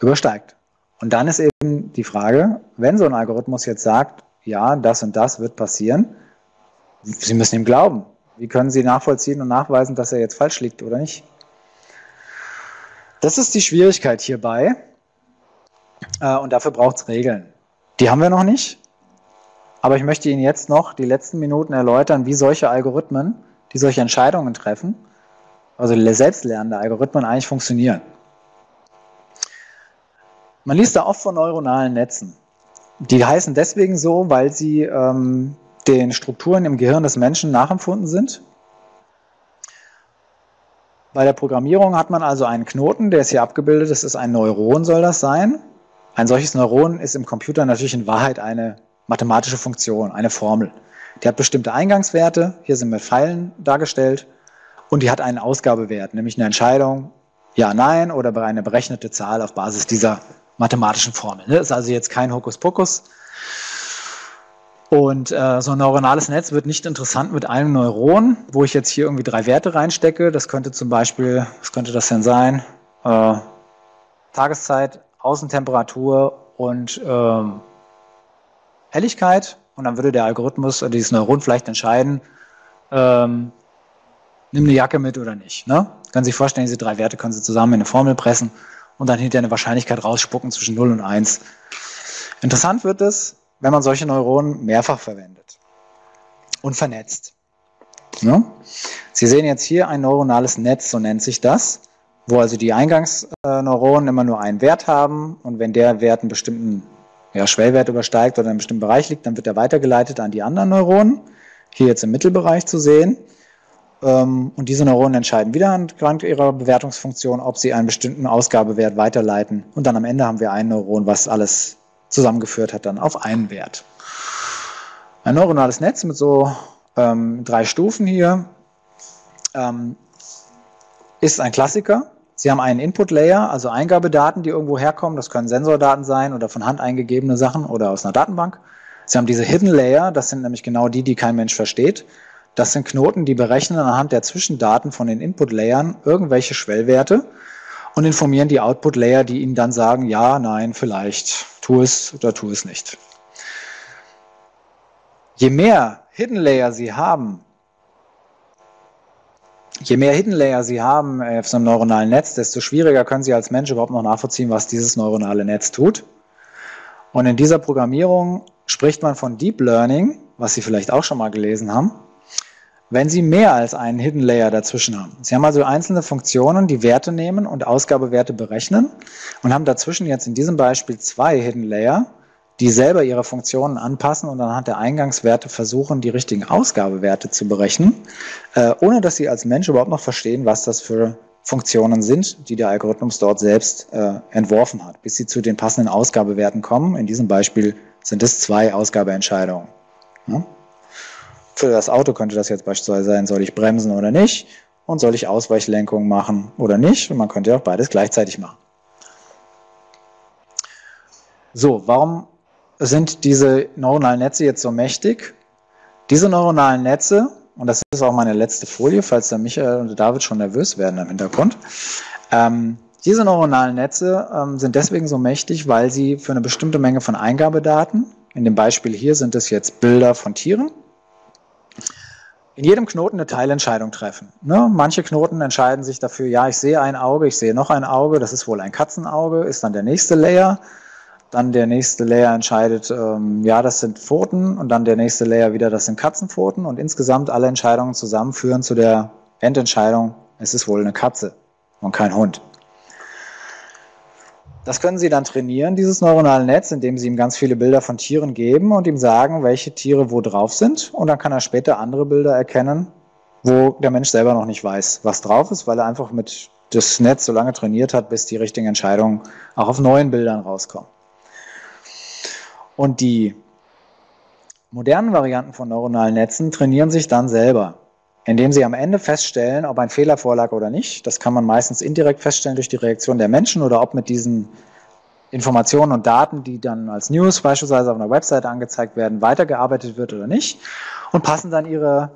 übersteigt. Und dann ist eben die Frage, wenn so ein Algorithmus jetzt sagt, ja, das und das wird passieren, Sie müssen ihm glauben. Wie können Sie nachvollziehen und nachweisen, dass er jetzt falsch liegt oder nicht? Das ist die Schwierigkeit hierbei. Äh, und dafür braucht es Regeln. Die haben wir noch nicht. Aber ich möchte Ihnen jetzt noch die letzten Minuten erläutern, wie solche Algorithmen, die solche Entscheidungen treffen, also selbstlernende Algorithmen eigentlich funktionieren. Man liest da oft von neuronalen Netzen. Die heißen deswegen so, weil sie ähm, den Strukturen im Gehirn des Menschen nachempfunden sind. Bei der Programmierung hat man also einen Knoten, der ist hier abgebildet, das ist ein Neuron, soll das sein. Ein solches Neuron ist im Computer natürlich in Wahrheit eine mathematische Funktion, eine Formel. Die hat bestimmte Eingangswerte, hier sind mit Pfeilen dargestellt, und die hat einen Ausgabewert, nämlich eine Entscheidung, ja, nein, oder eine berechnete Zahl auf Basis dieser mathematischen Formel. Das ist also jetzt kein Hokuspokus. Und äh, so ein neuronales Netz wird nicht interessant mit einem Neuron, wo ich jetzt hier irgendwie drei Werte reinstecke. Das könnte zum Beispiel, was könnte das denn sein? Äh, Tageszeit, Außentemperatur und ähm, Helligkeit und dann würde der Algorithmus dieses Neuron vielleicht entscheiden, ähm, nimm eine Jacke mit oder nicht. Ne? Können Sie sich vorstellen, diese drei Werte können Sie zusammen in eine Formel pressen und dann hinterher eine Wahrscheinlichkeit rausspucken zwischen 0 und 1. Interessant wird es, wenn man solche Neuronen mehrfach verwendet und vernetzt. Ne? Sie sehen jetzt hier ein neuronales Netz, so nennt sich das, wo also die Eingangsneuronen immer nur einen Wert haben und wenn der Wert einen bestimmten ja, Schwellwert übersteigt oder in einem bestimmten Bereich liegt, dann wird er weitergeleitet an die anderen Neuronen. Hier jetzt im Mittelbereich zu sehen. Ähm, und diese Neuronen entscheiden wieder anhand ihrer Bewertungsfunktion, ob sie einen bestimmten Ausgabewert weiterleiten. Und dann am Ende haben wir ein Neuron, was alles zusammengeführt hat, dann auf einen Wert. Ein neuronales Netz mit so ähm, drei Stufen hier ähm, ist ein Klassiker. Sie haben einen Input-Layer, also Eingabedaten, die irgendwo herkommen. Das können Sensordaten sein oder von Hand eingegebene Sachen oder aus einer Datenbank. Sie haben diese Hidden Layer, das sind nämlich genau die, die kein Mensch versteht. Das sind Knoten, die berechnen anhand der Zwischendaten von den Input-Layern irgendwelche Schwellwerte und informieren die Output-Layer, die ihnen dann sagen, ja, nein, vielleicht, tu es oder tu es nicht. Je mehr Hidden Layer Sie haben, je mehr Hidden Layer Sie haben äh, auf so einem neuronalen Netz, desto schwieriger können Sie als Mensch überhaupt noch nachvollziehen, was dieses neuronale Netz tut. Und in dieser Programmierung spricht man von Deep Learning, was Sie vielleicht auch schon mal gelesen haben, wenn Sie mehr als einen Hidden Layer dazwischen haben. Sie haben also einzelne Funktionen, die Werte nehmen und Ausgabewerte berechnen und haben dazwischen jetzt in diesem Beispiel zwei Hidden Layer, die selber ihre Funktionen anpassen und anhand der Eingangswerte versuchen, die richtigen Ausgabewerte zu berechnen, äh, ohne dass sie als Mensch überhaupt noch verstehen, was das für Funktionen sind, die der Algorithmus dort selbst äh, entworfen hat, bis sie zu den passenden Ausgabewerten kommen. In diesem Beispiel sind es zwei Ausgabeentscheidungen. Für das Auto könnte das jetzt beispielsweise sein, soll ich bremsen oder nicht und soll ich Ausweichlenkung machen oder nicht. Und man könnte ja auch beides gleichzeitig machen. So, warum sind diese neuronalen Netze jetzt so mächtig? Diese neuronalen Netze, und das ist auch meine letzte Folie, falls der Michael und David schon nervös werden im Hintergrund, ähm, diese neuronalen Netze ähm, sind deswegen so mächtig, weil sie für eine bestimmte Menge von Eingabedaten, in dem Beispiel hier sind es jetzt Bilder von Tieren, in jedem Knoten eine Teilentscheidung treffen. Ne? Manche Knoten entscheiden sich dafür, ja, ich sehe ein Auge, ich sehe noch ein Auge, das ist wohl ein Katzenauge, ist dann der nächste Layer. Dann der nächste Layer entscheidet, ähm, ja, das sind Pfoten und dann der nächste Layer wieder, das sind Katzenpfoten und insgesamt alle Entscheidungen zusammenführen zu der Endentscheidung, es ist wohl eine Katze und kein Hund. Das können Sie dann trainieren, dieses neuronale Netz, indem Sie ihm ganz viele Bilder von Tieren geben und ihm sagen, welche Tiere wo drauf sind. Und dann kann er später andere Bilder erkennen, wo der Mensch selber noch nicht weiß, was drauf ist, weil er einfach mit das Netz so lange trainiert hat, bis die richtigen Entscheidungen auch auf neuen Bildern rauskommen. Und die modernen Varianten von neuronalen Netzen trainieren sich dann selber, indem sie am Ende feststellen, ob ein Fehler vorlag oder nicht. Das kann man meistens indirekt feststellen durch die Reaktion der Menschen oder ob mit diesen Informationen und Daten, die dann als News beispielsweise auf einer Webseite angezeigt werden, weitergearbeitet wird oder nicht und passen dann ihre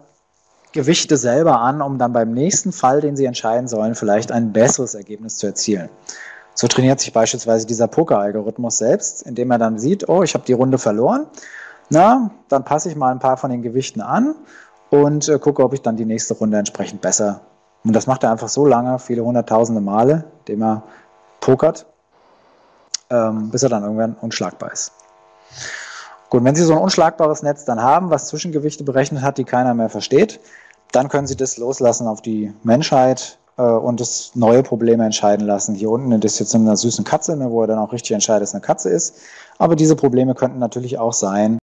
Gewichte selber an, um dann beim nächsten Fall, den sie entscheiden sollen, vielleicht ein besseres Ergebnis zu erzielen. So trainiert sich beispielsweise dieser Poker-Algorithmus selbst, indem er dann sieht, oh, ich habe die Runde verloren. Na, dann passe ich mal ein paar von den Gewichten an und äh, gucke, ob ich dann die nächste Runde entsprechend besser. Und das macht er einfach so lange, viele hunderttausende Male, indem er pokert, ähm, bis er dann irgendwann unschlagbar ist. Gut, wenn Sie so ein unschlagbares Netz dann haben, was Zwischengewichte berechnet hat, die keiner mehr versteht, dann können Sie das loslassen auf die Menschheit, und das neue Probleme entscheiden lassen. Hier unten ist jetzt in einer süßen Katze, ne, wo er dann auch richtig entscheidet, dass eine Katze ist. Aber diese Probleme könnten natürlich auch sein,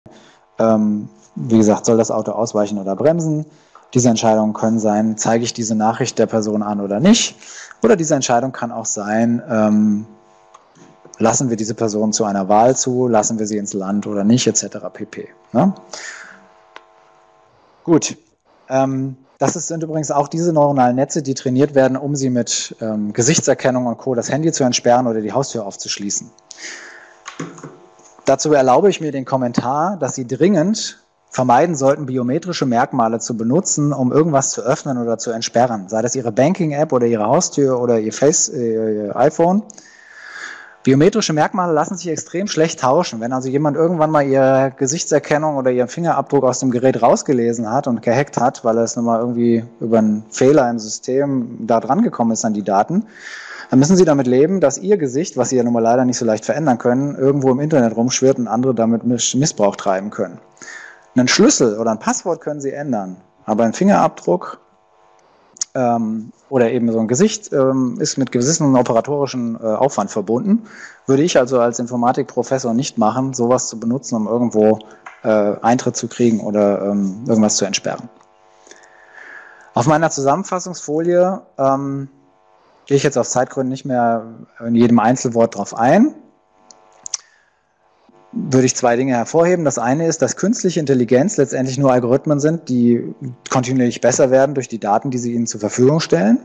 ähm, wie gesagt, soll das Auto ausweichen oder bremsen? Diese Entscheidungen können sein, zeige ich diese Nachricht der Person an oder nicht? Oder diese Entscheidung kann auch sein, ähm, lassen wir diese Person zu einer Wahl zu, lassen wir sie ins Land oder nicht, etc. pp. Ne? Gut. Ähm, das sind übrigens auch diese neuronalen Netze, die trainiert werden, um sie mit ähm, Gesichtserkennung und Co. das Handy zu entsperren oder die Haustür aufzuschließen. Dazu erlaube ich mir den Kommentar, dass Sie dringend vermeiden sollten, biometrische Merkmale zu benutzen, um irgendwas zu öffnen oder zu entsperren. Sei das Ihre Banking-App oder Ihre Haustür oder Ihr, Face, äh, Ihr iPhone. Biometrische Merkmale lassen sich extrem schlecht tauschen. Wenn also jemand irgendwann mal ihre Gesichtserkennung oder ihren Fingerabdruck aus dem Gerät rausgelesen hat und gehackt hat, weil er es nun mal irgendwie über einen Fehler im System da dran gekommen ist an die Daten, dann müssen sie damit leben, dass ihr Gesicht, was sie ja nun mal leider nicht so leicht verändern können, irgendwo im Internet rumschwirrt und andere damit Missbrauch treiben können. Einen Schlüssel oder ein Passwort können sie ändern, aber ein Fingerabdruck ähm, oder eben so ein Gesicht ähm, ist mit gewissen operatorischen äh, Aufwand verbunden. Würde ich also als Informatikprofessor nicht machen, sowas zu benutzen, um irgendwo äh, Eintritt zu kriegen oder ähm, irgendwas zu entsperren. Auf meiner Zusammenfassungsfolie ähm, gehe ich jetzt aus Zeitgründen nicht mehr in jedem Einzelwort drauf ein würde ich zwei Dinge hervorheben. Das eine ist, dass künstliche Intelligenz letztendlich nur Algorithmen sind, die kontinuierlich besser werden durch die Daten, die sie ihnen zur Verfügung stellen.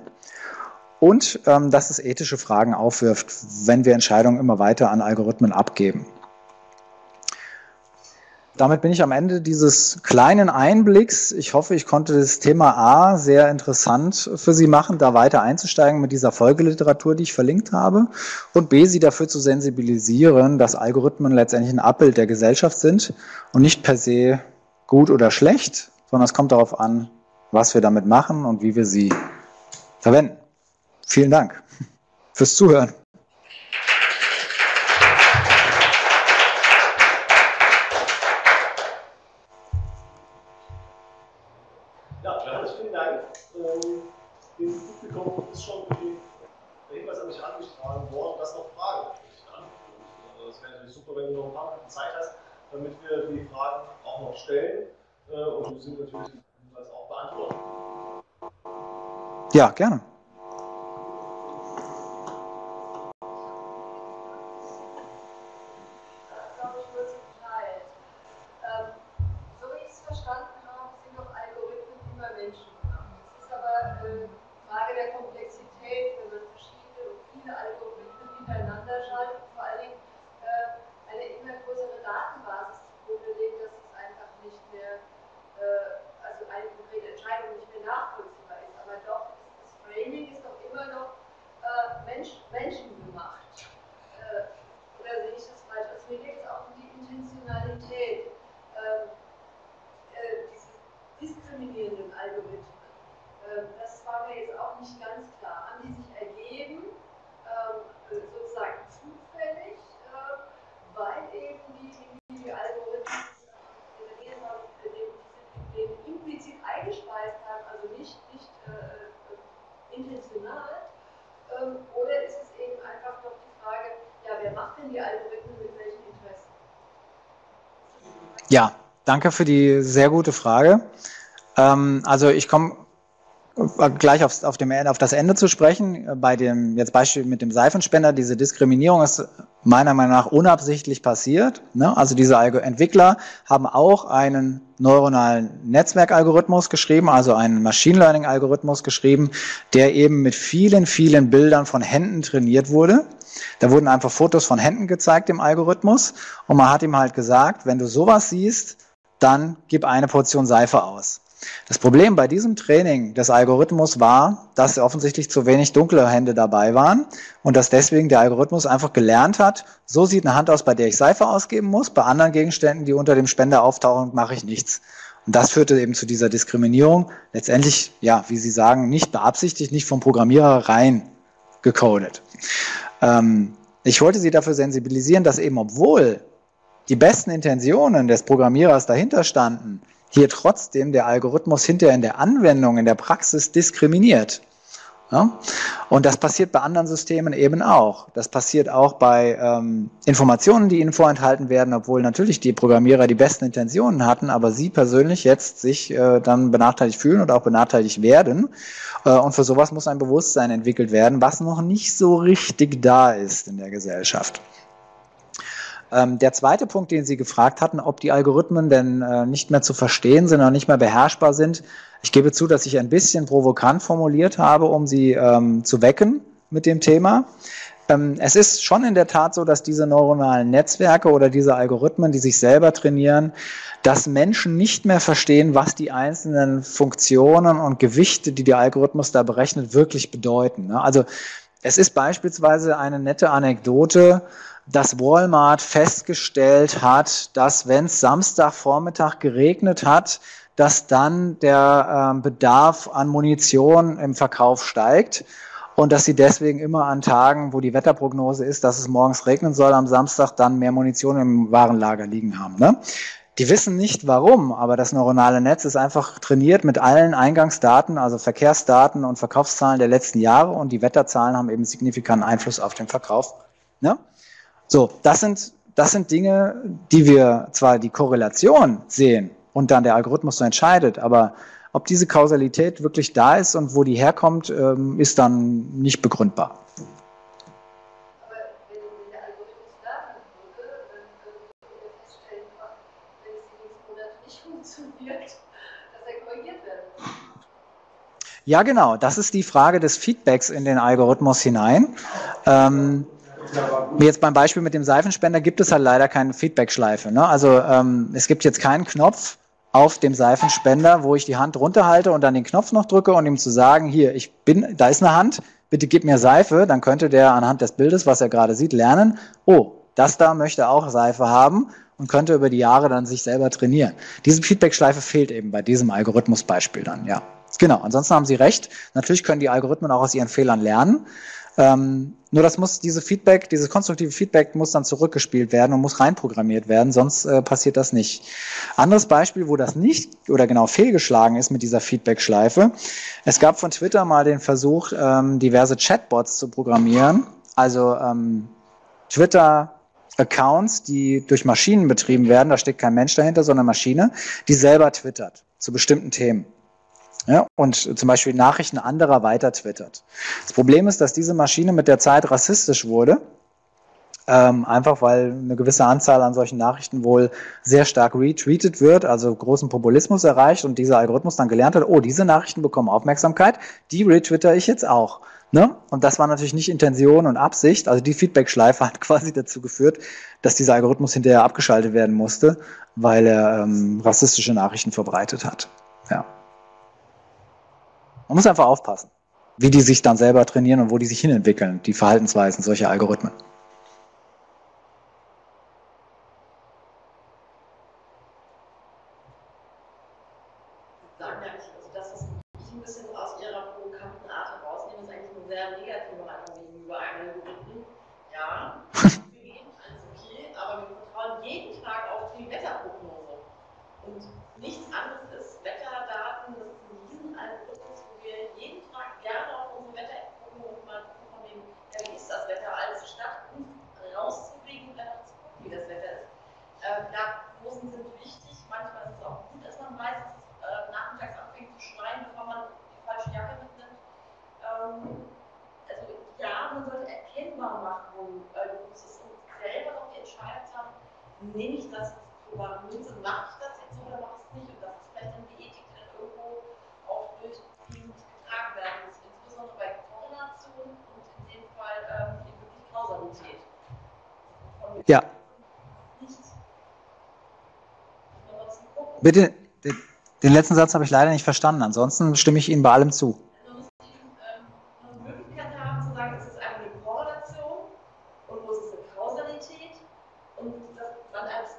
Und ähm, dass es ethische Fragen aufwirft, wenn wir Entscheidungen immer weiter an Algorithmen abgeben damit bin ich am Ende dieses kleinen Einblicks. Ich hoffe, ich konnte das Thema A sehr interessant für Sie machen, da weiter einzusteigen mit dieser Folgeliteratur, die ich verlinkt habe. Und B, Sie dafür zu sensibilisieren, dass Algorithmen letztendlich ein Abbild der Gesellschaft sind und nicht per se gut oder schlecht, sondern es kommt darauf an, was wir damit machen und wie wir sie verwenden. Vielen Dank fürs Zuhören.
Damit wir die Fragen auch noch stellen äh, und du sie natürlich auch beantworten.
Ja, gerne. Danke für die sehr gute Frage. Ähm, also ich komme gleich aufs, auf, dem, auf das Ende zu sprechen. Bei dem jetzt Beispiel mit dem Seifenspender, diese Diskriminierung ist meiner Meinung nach unabsichtlich passiert. Ne? Also diese Entwickler haben auch einen neuronalen Netzwerkalgorithmus geschrieben, also einen Machine Learning Algorithmus geschrieben, der eben mit vielen, vielen Bildern von Händen trainiert wurde. Da wurden einfach Fotos von Händen gezeigt im Algorithmus und man hat ihm halt gesagt, wenn du sowas siehst, dann gib eine Portion Seife aus. Das Problem bei diesem Training des Algorithmus war, dass offensichtlich zu wenig dunkle Hände dabei waren und dass deswegen der Algorithmus einfach gelernt hat, so sieht eine Hand aus, bei der ich Seife ausgeben muss, bei anderen Gegenständen, die unter dem Spender auftauchen, mache ich nichts. Und das führte eben zu dieser Diskriminierung. Letztendlich, ja, wie Sie sagen, nicht beabsichtigt, nicht vom Programmierer rein gecodet. Ähm, ich wollte Sie dafür sensibilisieren, dass eben obwohl die besten Intentionen des Programmierers dahinter standen, hier trotzdem der Algorithmus hinterher in der Anwendung, in der Praxis diskriminiert. Ja? Und das passiert bei anderen Systemen eben auch. Das passiert auch bei ähm, Informationen, die ihnen vorenthalten werden, obwohl natürlich die Programmierer die besten Intentionen hatten, aber sie persönlich jetzt sich äh, dann benachteiligt fühlen oder auch benachteiligt werden. Äh, und für sowas muss ein Bewusstsein entwickelt werden, was noch nicht so richtig da ist in der Gesellschaft. Ähm, der zweite Punkt, den Sie gefragt hatten, ob die Algorithmen denn äh, nicht mehr zu verstehen sind oder nicht mehr beherrschbar sind. Ich gebe zu, dass ich ein bisschen provokant formuliert habe, um Sie ähm, zu wecken mit dem Thema. Ähm, es ist schon in der Tat so, dass diese neuronalen Netzwerke oder diese Algorithmen, die sich selber trainieren, dass Menschen nicht mehr verstehen, was die einzelnen Funktionen und Gewichte, die der Algorithmus da berechnet, wirklich bedeuten. Ne? Also es ist beispielsweise eine nette Anekdote, dass Walmart festgestellt hat, dass wenn es Samstagvormittag geregnet hat, dass dann der äh, Bedarf an Munition im Verkauf steigt und dass sie deswegen immer an Tagen, wo die Wetterprognose ist, dass es morgens regnen soll, am Samstag dann mehr Munition im Warenlager liegen haben. Ne? Die wissen nicht warum, aber das neuronale Netz ist einfach trainiert mit allen Eingangsdaten, also Verkehrsdaten und Verkaufszahlen der letzten Jahre und die Wetterzahlen haben eben signifikanten Einfluss auf den Verkauf. Ne? So, das sind, das sind Dinge, die wir zwar die Korrelation sehen und dann der Algorithmus so entscheidet, aber ob diese Kausalität wirklich da ist und wo die herkommt, ähm, ist dann nicht begründbar. Ja, genau. Das ist die Frage des Feedbacks in den Algorithmus hinein. Ähm, Jetzt beim Beispiel mit dem Seifenspender gibt es halt leider keine Feedback-Schleife. Ne? Also ähm, es gibt jetzt keinen Knopf auf dem Seifenspender, wo ich die Hand runterhalte und dann den Knopf noch drücke und ihm zu sagen, hier, ich bin, da ist eine Hand, bitte gib mir Seife, dann könnte der anhand des Bildes, was er gerade sieht, lernen, oh, das da möchte auch Seife haben und könnte über die Jahre dann sich selber trainieren. Diese Feedback-Schleife fehlt eben bei diesem Algorithmusbeispiel dann, ja. Genau, ansonsten haben Sie recht. Natürlich können die Algorithmen auch aus ihren Fehlern lernen. Ähm, nur das muss, diese Feedback, dieses konstruktive Feedback muss dann zurückgespielt werden und muss reinprogrammiert werden, sonst äh, passiert das nicht. Anderes Beispiel, wo das nicht oder genau fehlgeschlagen ist mit dieser Feedback-Schleife. Es gab von Twitter mal den Versuch, ähm, diverse Chatbots zu programmieren. Also ähm, Twitter Accounts, die durch Maschinen betrieben werden, da steckt kein Mensch dahinter, sondern Maschine, die selber twittert zu bestimmten Themen. Ja, und zum Beispiel Nachrichten anderer weiter twittert. Das Problem ist, dass diese Maschine mit der Zeit rassistisch wurde ähm, einfach weil eine gewisse Anzahl an solchen Nachrichten wohl sehr stark retweetet wird, also großen Populismus erreicht und dieser Algorithmus dann gelernt hat, oh, diese Nachrichten bekommen Aufmerksamkeit, die retwitter ich jetzt auch. Ne? Und das war natürlich nicht Intention und Absicht. Also die Feedback-Schleife hat quasi dazu geführt, dass dieser Algorithmus hinterher abgeschaltet werden musste, weil er ähm, rassistische Nachrichten verbreitet hat. Ja. Man muss einfach aufpassen, wie die sich dann selber trainieren und wo die sich hinentwickeln, die Verhaltensweisen solcher Algorithmen. Bitte, den letzten Satz habe ich leider nicht verstanden. Ansonsten stimme ich Ihnen bei allem zu.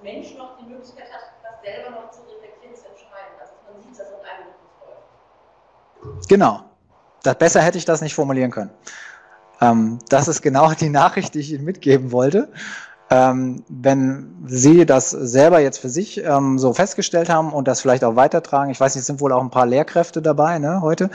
Mensch noch die Möglichkeit hat, das selber noch zu reflektieren, zu entscheiden. Man sieht, dass ein Algorithmus läuft.
Genau. Das, besser hätte ich das nicht formulieren können. Ähm, das ist genau die Nachricht, die ich Ihnen mitgeben wollte. Ähm, wenn Sie das selber jetzt für sich ähm, so festgestellt haben und das vielleicht auch weitertragen, ich weiß nicht, es sind wohl auch ein paar Lehrkräfte dabei ne, heute,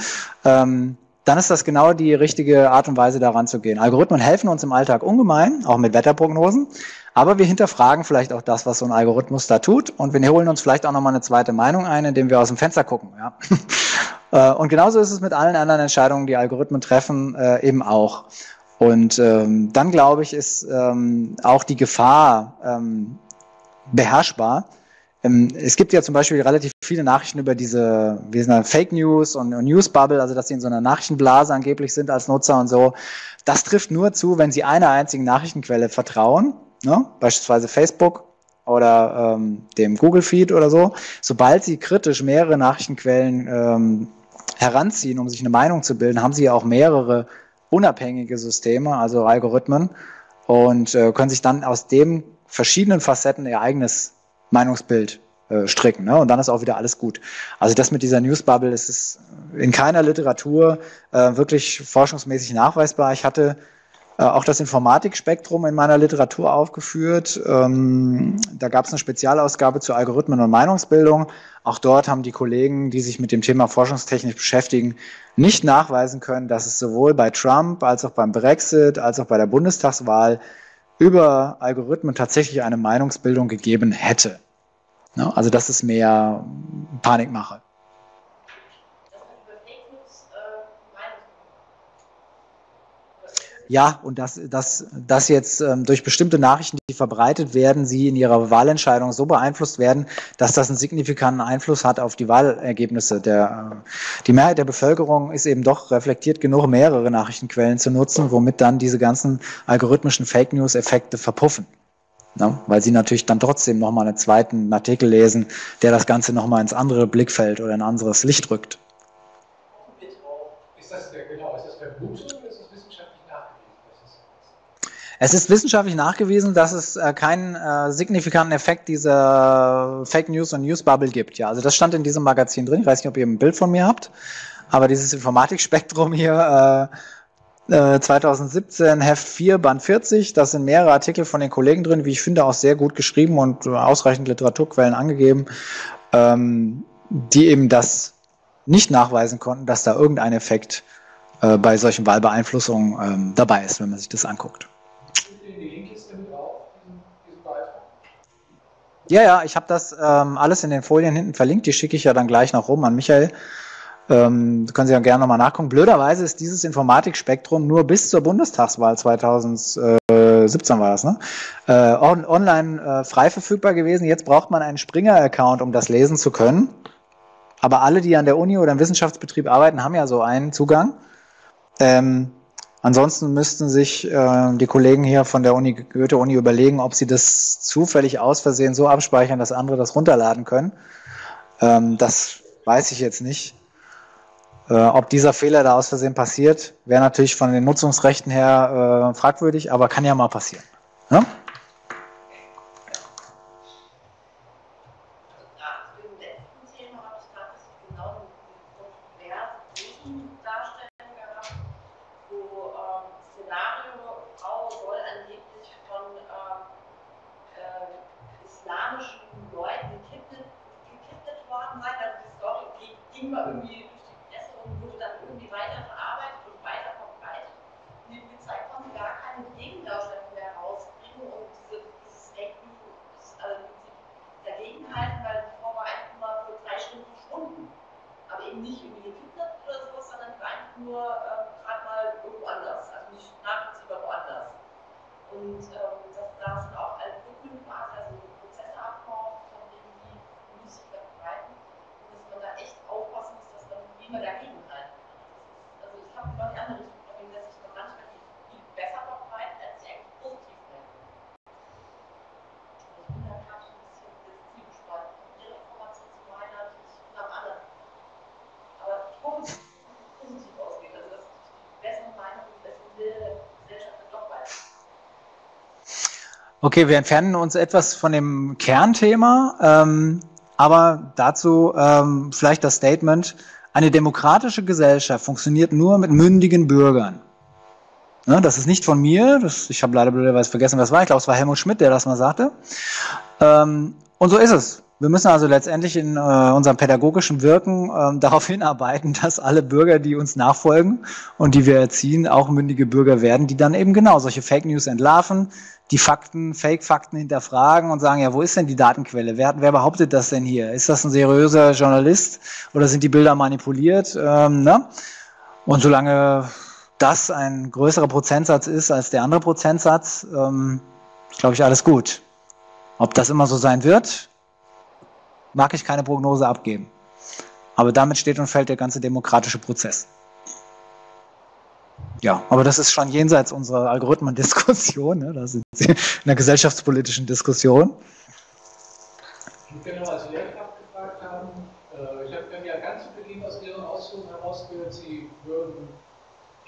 ähm, dann ist das genau die richtige Art und Weise, daran zu gehen. Algorithmen helfen uns im Alltag ungemein, auch mit Wetterprognosen, aber wir hinterfragen vielleicht auch das, was so ein Algorithmus da tut und wir holen uns vielleicht auch nochmal eine zweite Meinung ein, indem wir aus dem Fenster gucken. Ja. Äh, und genauso ist es mit allen anderen Entscheidungen, die Algorithmen treffen, äh, eben auch. Und ähm, dann glaube ich, ist ähm, auch die Gefahr ähm, beherrschbar. Ähm, es gibt ja zum Beispiel relativ viele Nachrichten über diese wie sind Fake News und, und News Bubble, also dass sie in so einer Nachrichtenblase angeblich sind als Nutzer und so. Das trifft nur zu, wenn sie einer einzigen Nachrichtenquelle vertrauen, ne? beispielsweise Facebook oder ähm, dem Google Feed oder so. Sobald sie kritisch mehrere Nachrichtenquellen ähm, heranziehen, um sich eine Meinung zu bilden, haben sie ja auch mehrere unabhängige Systeme, also Algorithmen, und äh, können sich dann aus dem verschiedenen Facetten ihr eigenes Meinungsbild äh, stricken. Ne? Und dann ist auch wieder alles gut. Also das mit dieser Newsbubble ist es in keiner Literatur äh, wirklich forschungsmäßig nachweisbar. Ich hatte äh, auch das Informatikspektrum in meiner Literatur aufgeführt. Ähm, da gab es eine Spezialausgabe zu Algorithmen und Meinungsbildung. Auch dort haben die Kollegen, die sich mit dem Thema forschungstechnisch beschäftigen, nicht nachweisen können, dass es sowohl bei Trump als auch beim Brexit als auch bei der Bundestagswahl über Algorithmen tatsächlich eine Meinungsbildung gegeben hätte. Also das ist mehr Panikmache. Ja, und dass, dass, dass jetzt ähm, durch bestimmte Nachrichten, die verbreitet werden, sie in ihrer Wahlentscheidung so beeinflusst werden, dass das einen signifikanten Einfluss hat auf die Wahlergebnisse. Der, äh, die Mehrheit der Bevölkerung ist eben doch reflektiert genug, mehrere Nachrichtenquellen zu nutzen, womit dann diese ganzen algorithmischen Fake News-Effekte verpuffen. Ne? Weil sie natürlich dann trotzdem nochmal einen zweiten Artikel lesen, der das Ganze nochmal ins andere Blickfeld oder ein anderes Licht rückt. Ist das der, genau, ist das Vermutung es ist wissenschaftlich nachgewiesen, dass es äh, keinen äh, signifikanten Effekt dieser Fake News und News Bubble gibt. Ja, also das stand in diesem Magazin drin. Ich weiß nicht, ob ihr ein Bild von mir habt, aber dieses Informatikspektrum hier äh, 2017 äh, Heft 4 Band 40, da sind mehrere Artikel von den Kollegen drin, wie ich finde, auch sehr gut geschrieben und ausreichend Literaturquellen angegeben, ähm, die eben das nicht nachweisen konnten, dass da irgendein Effekt äh, bei solchen Wahlbeeinflussungen ähm, dabei ist, wenn man sich das anguckt. Ja, ja, ich habe das ähm, alles in den Folien hinten verlinkt. Die schicke ich ja dann gleich noch rum an Michael. Ähm, können Sie ja gerne nochmal nachgucken. Blöderweise ist dieses Informatikspektrum nur bis zur Bundestagswahl 2017 war das, ne? Äh, on online äh, frei verfügbar gewesen. Jetzt braucht man einen Springer-Account, um das lesen zu können. Aber alle, die an der Uni oder im Wissenschaftsbetrieb arbeiten, haben ja so einen Zugang. Ähm, ansonsten müssten sich äh, die Kollegen hier von der Uni Goethe-Uni überlegen, ob sie das zufällig aus Versehen so abspeichern, dass andere das runterladen können. Ähm, das weiß ich jetzt nicht. Äh, ob dieser Fehler da aus Versehen passiert, wäre natürlich von den Nutzungsrechten her äh, fragwürdig, aber kann ja mal passieren. Ja? Okay, wir entfernen uns etwas von dem Kernthema, ähm, aber dazu ähm, vielleicht das Statement, eine demokratische Gesellschaft funktioniert nur mit mündigen Bürgern. Ne, das ist nicht von mir, das, ich habe leider blöderweise vergessen, was war. Ich glaube, es war Helmut Schmidt, der das mal sagte. Ähm, und so ist es. Wir müssen also letztendlich in äh, unserem pädagogischen Wirken äh, darauf hinarbeiten, dass alle Bürger, die uns nachfolgen und die wir erziehen, auch mündige Bürger werden, die dann eben genau solche Fake News entlarven, die Fakten, Fake-Fakten hinterfragen und sagen, ja, wo ist denn die Datenquelle? Wer, wer behauptet das denn hier? Ist das ein seriöser Journalist oder sind die Bilder manipuliert? Ähm, ne? Und solange das ein größerer Prozentsatz ist als der andere Prozentsatz, ähm, glaube ich, alles gut. Ob das immer so sein wird, mag ich keine Prognose abgeben. Aber damit steht und fällt der ganze demokratische Prozess. Ja, aber das ist schon jenseits unserer Algorithmendiskussion. Ne? Da sind Sie in der gesellschaftspolitischen Diskussion.
Ich gerne noch als Lehrkraft gefragt haben. Äh, ich habe ja ganz zu Beginn aus Ihren Ausführungen herausgehört, Sie würden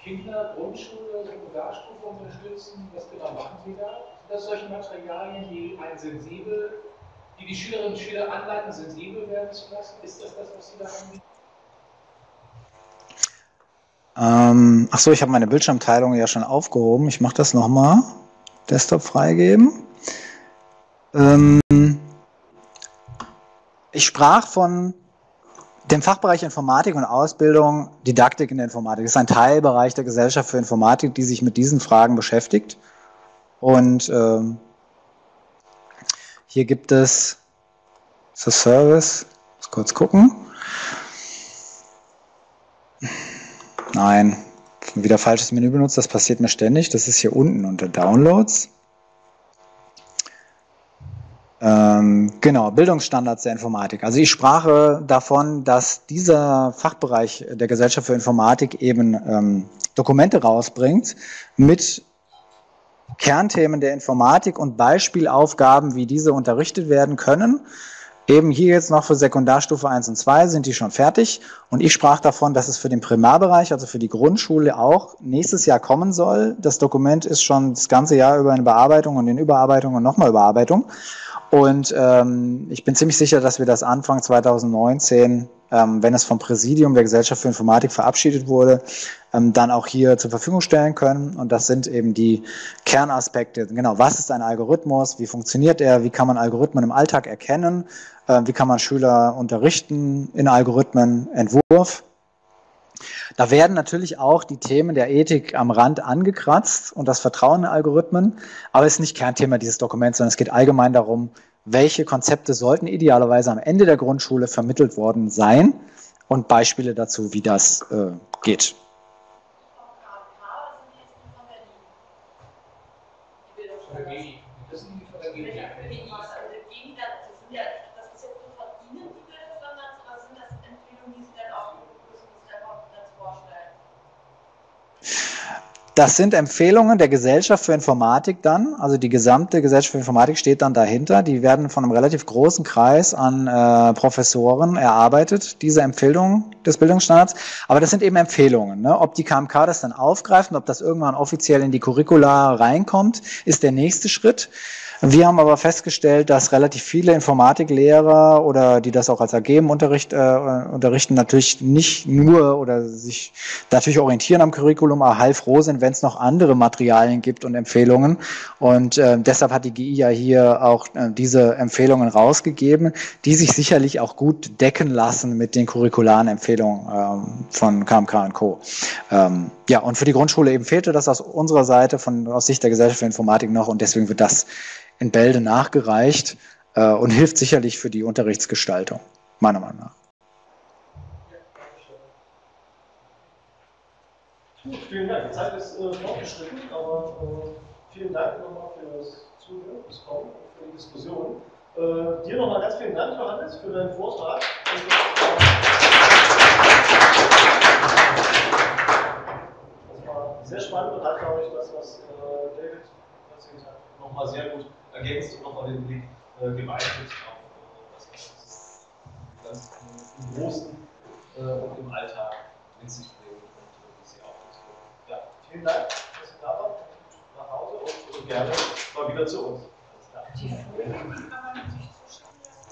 Kinder, Grundschule, Sekundarstufe unterstützen. Was genau machen Sie da? Sind das solche Materialien, die ein sensibel, die die Schülerinnen und Schüler anleiten, sensibel werden zu lassen? Ist das das, was Sie da anbieten?
Ähm, ach so, ich habe meine Bildschirmteilung ja schon aufgehoben. Ich mache das nochmal. Desktop freigeben. Ähm, ich sprach von dem Fachbereich Informatik und Ausbildung, Didaktik in der Informatik. Das ist ein Teilbereich der Gesellschaft für Informatik, die sich mit diesen Fragen beschäftigt. Und ähm, hier gibt es das Service. Muss kurz gucken. Nein, wieder falsches Menü benutzt, das passiert mir ständig. Das ist hier unten unter Downloads. Ähm, genau, Bildungsstandards der Informatik. Also ich sprach davon, dass dieser Fachbereich der Gesellschaft für Informatik eben ähm, Dokumente rausbringt mit Kernthemen der Informatik und Beispielaufgaben, wie diese unterrichtet werden können. Eben hier jetzt noch für Sekundarstufe 1 und 2 sind die schon fertig. Und ich sprach davon, dass es für den Primarbereich, also für die Grundschule auch nächstes Jahr kommen soll. Das Dokument ist schon das ganze Jahr über in Bearbeitung und in Überarbeitung und nochmal Überarbeitung. Und ähm, ich bin ziemlich sicher, dass wir das Anfang 2019, ähm, wenn es vom Präsidium der Gesellschaft für Informatik verabschiedet wurde, ähm, dann auch hier zur Verfügung stellen können. Und das sind eben die Kernaspekte. Genau, was ist ein Algorithmus? Wie funktioniert er? Wie kann man Algorithmen im Alltag erkennen? Äh, wie kann man Schüler unterrichten in Algorithmenentwurf? Da werden natürlich auch die Themen der Ethik am Rand angekratzt und das Vertrauen in Algorithmen, aber es ist nicht Kernthema dieses Dokuments, sondern es geht allgemein darum, welche Konzepte sollten idealerweise am Ende der Grundschule vermittelt worden sein und Beispiele dazu, wie das äh, geht. Das sind Empfehlungen der Gesellschaft für Informatik dann. Also die gesamte Gesellschaft für Informatik steht dann dahinter. Die werden von einem relativ großen Kreis an äh, Professoren erarbeitet, diese Empfehlungen des Bildungsstandards. Aber das sind eben Empfehlungen. Ne? Ob die KMK das dann aufgreift und ob das irgendwann offiziell in die Curricula reinkommt, ist der nächste Schritt. Wir haben aber festgestellt, dass relativ viele Informatiklehrer oder die das auch als AG im Unterricht äh, unterrichten, natürlich nicht nur oder sich natürlich orientieren am Curriculum, aber heilfroh sind, wenn es noch andere Materialien gibt und Empfehlungen. Und äh, deshalb hat die GI ja hier auch äh, diese Empfehlungen rausgegeben, die sich sicherlich auch gut decken lassen mit den curricularen Empfehlungen ähm, von KMK und Co. Ähm, ja, und für die Grundschule eben fehlte das aus unserer Seite, von, aus Sicht der Gesellschaft für Informatik noch und deswegen wird das in Bälde nachgereicht äh, und hilft sicherlich für die Unterrichtsgestaltung, meiner Meinung nach.
Gut, vielen Dank. Die Zeit ist äh, fortgeschritten, aber äh, vielen Dank nochmal für das Zuhören, das Kommen und für die Diskussion. Äh, dir nochmal ganz vielen Dank, Johannes, für deinen Vortrag. Sehr spannend und hat, glaube ich, das, was äh, David erzählt hat, nochmal sehr gut ergänzt und nochmal den Blick äh, geweitet auf äh, das, was ganz im Großen äh, und im Alltag mit sich bringt und äh, wie sie auch Ja, vielen Dank, dass Sie da waren. Nach Hause und, und gerne mal wieder zu uns.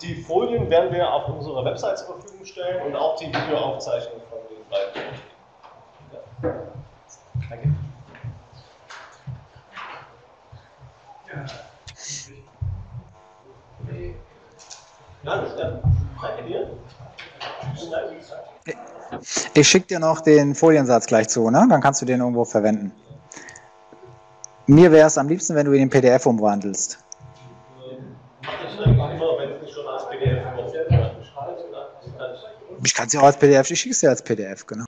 Die Folien werden wir auf unserer Website zur Verfügung stellen und auch die Videoaufzeichnung von den beiden. Ja. Danke. Ja. Danke dir.
Ich schicke dir noch den Foliensatz gleich zu, ne? dann kannst du den irgendwo verwenden. Mir wäre es am liebsten, wenn du ihn in PDF umwandelst. Ich kann es ja auch als PDF, ich schicke es dir als PDF, genau.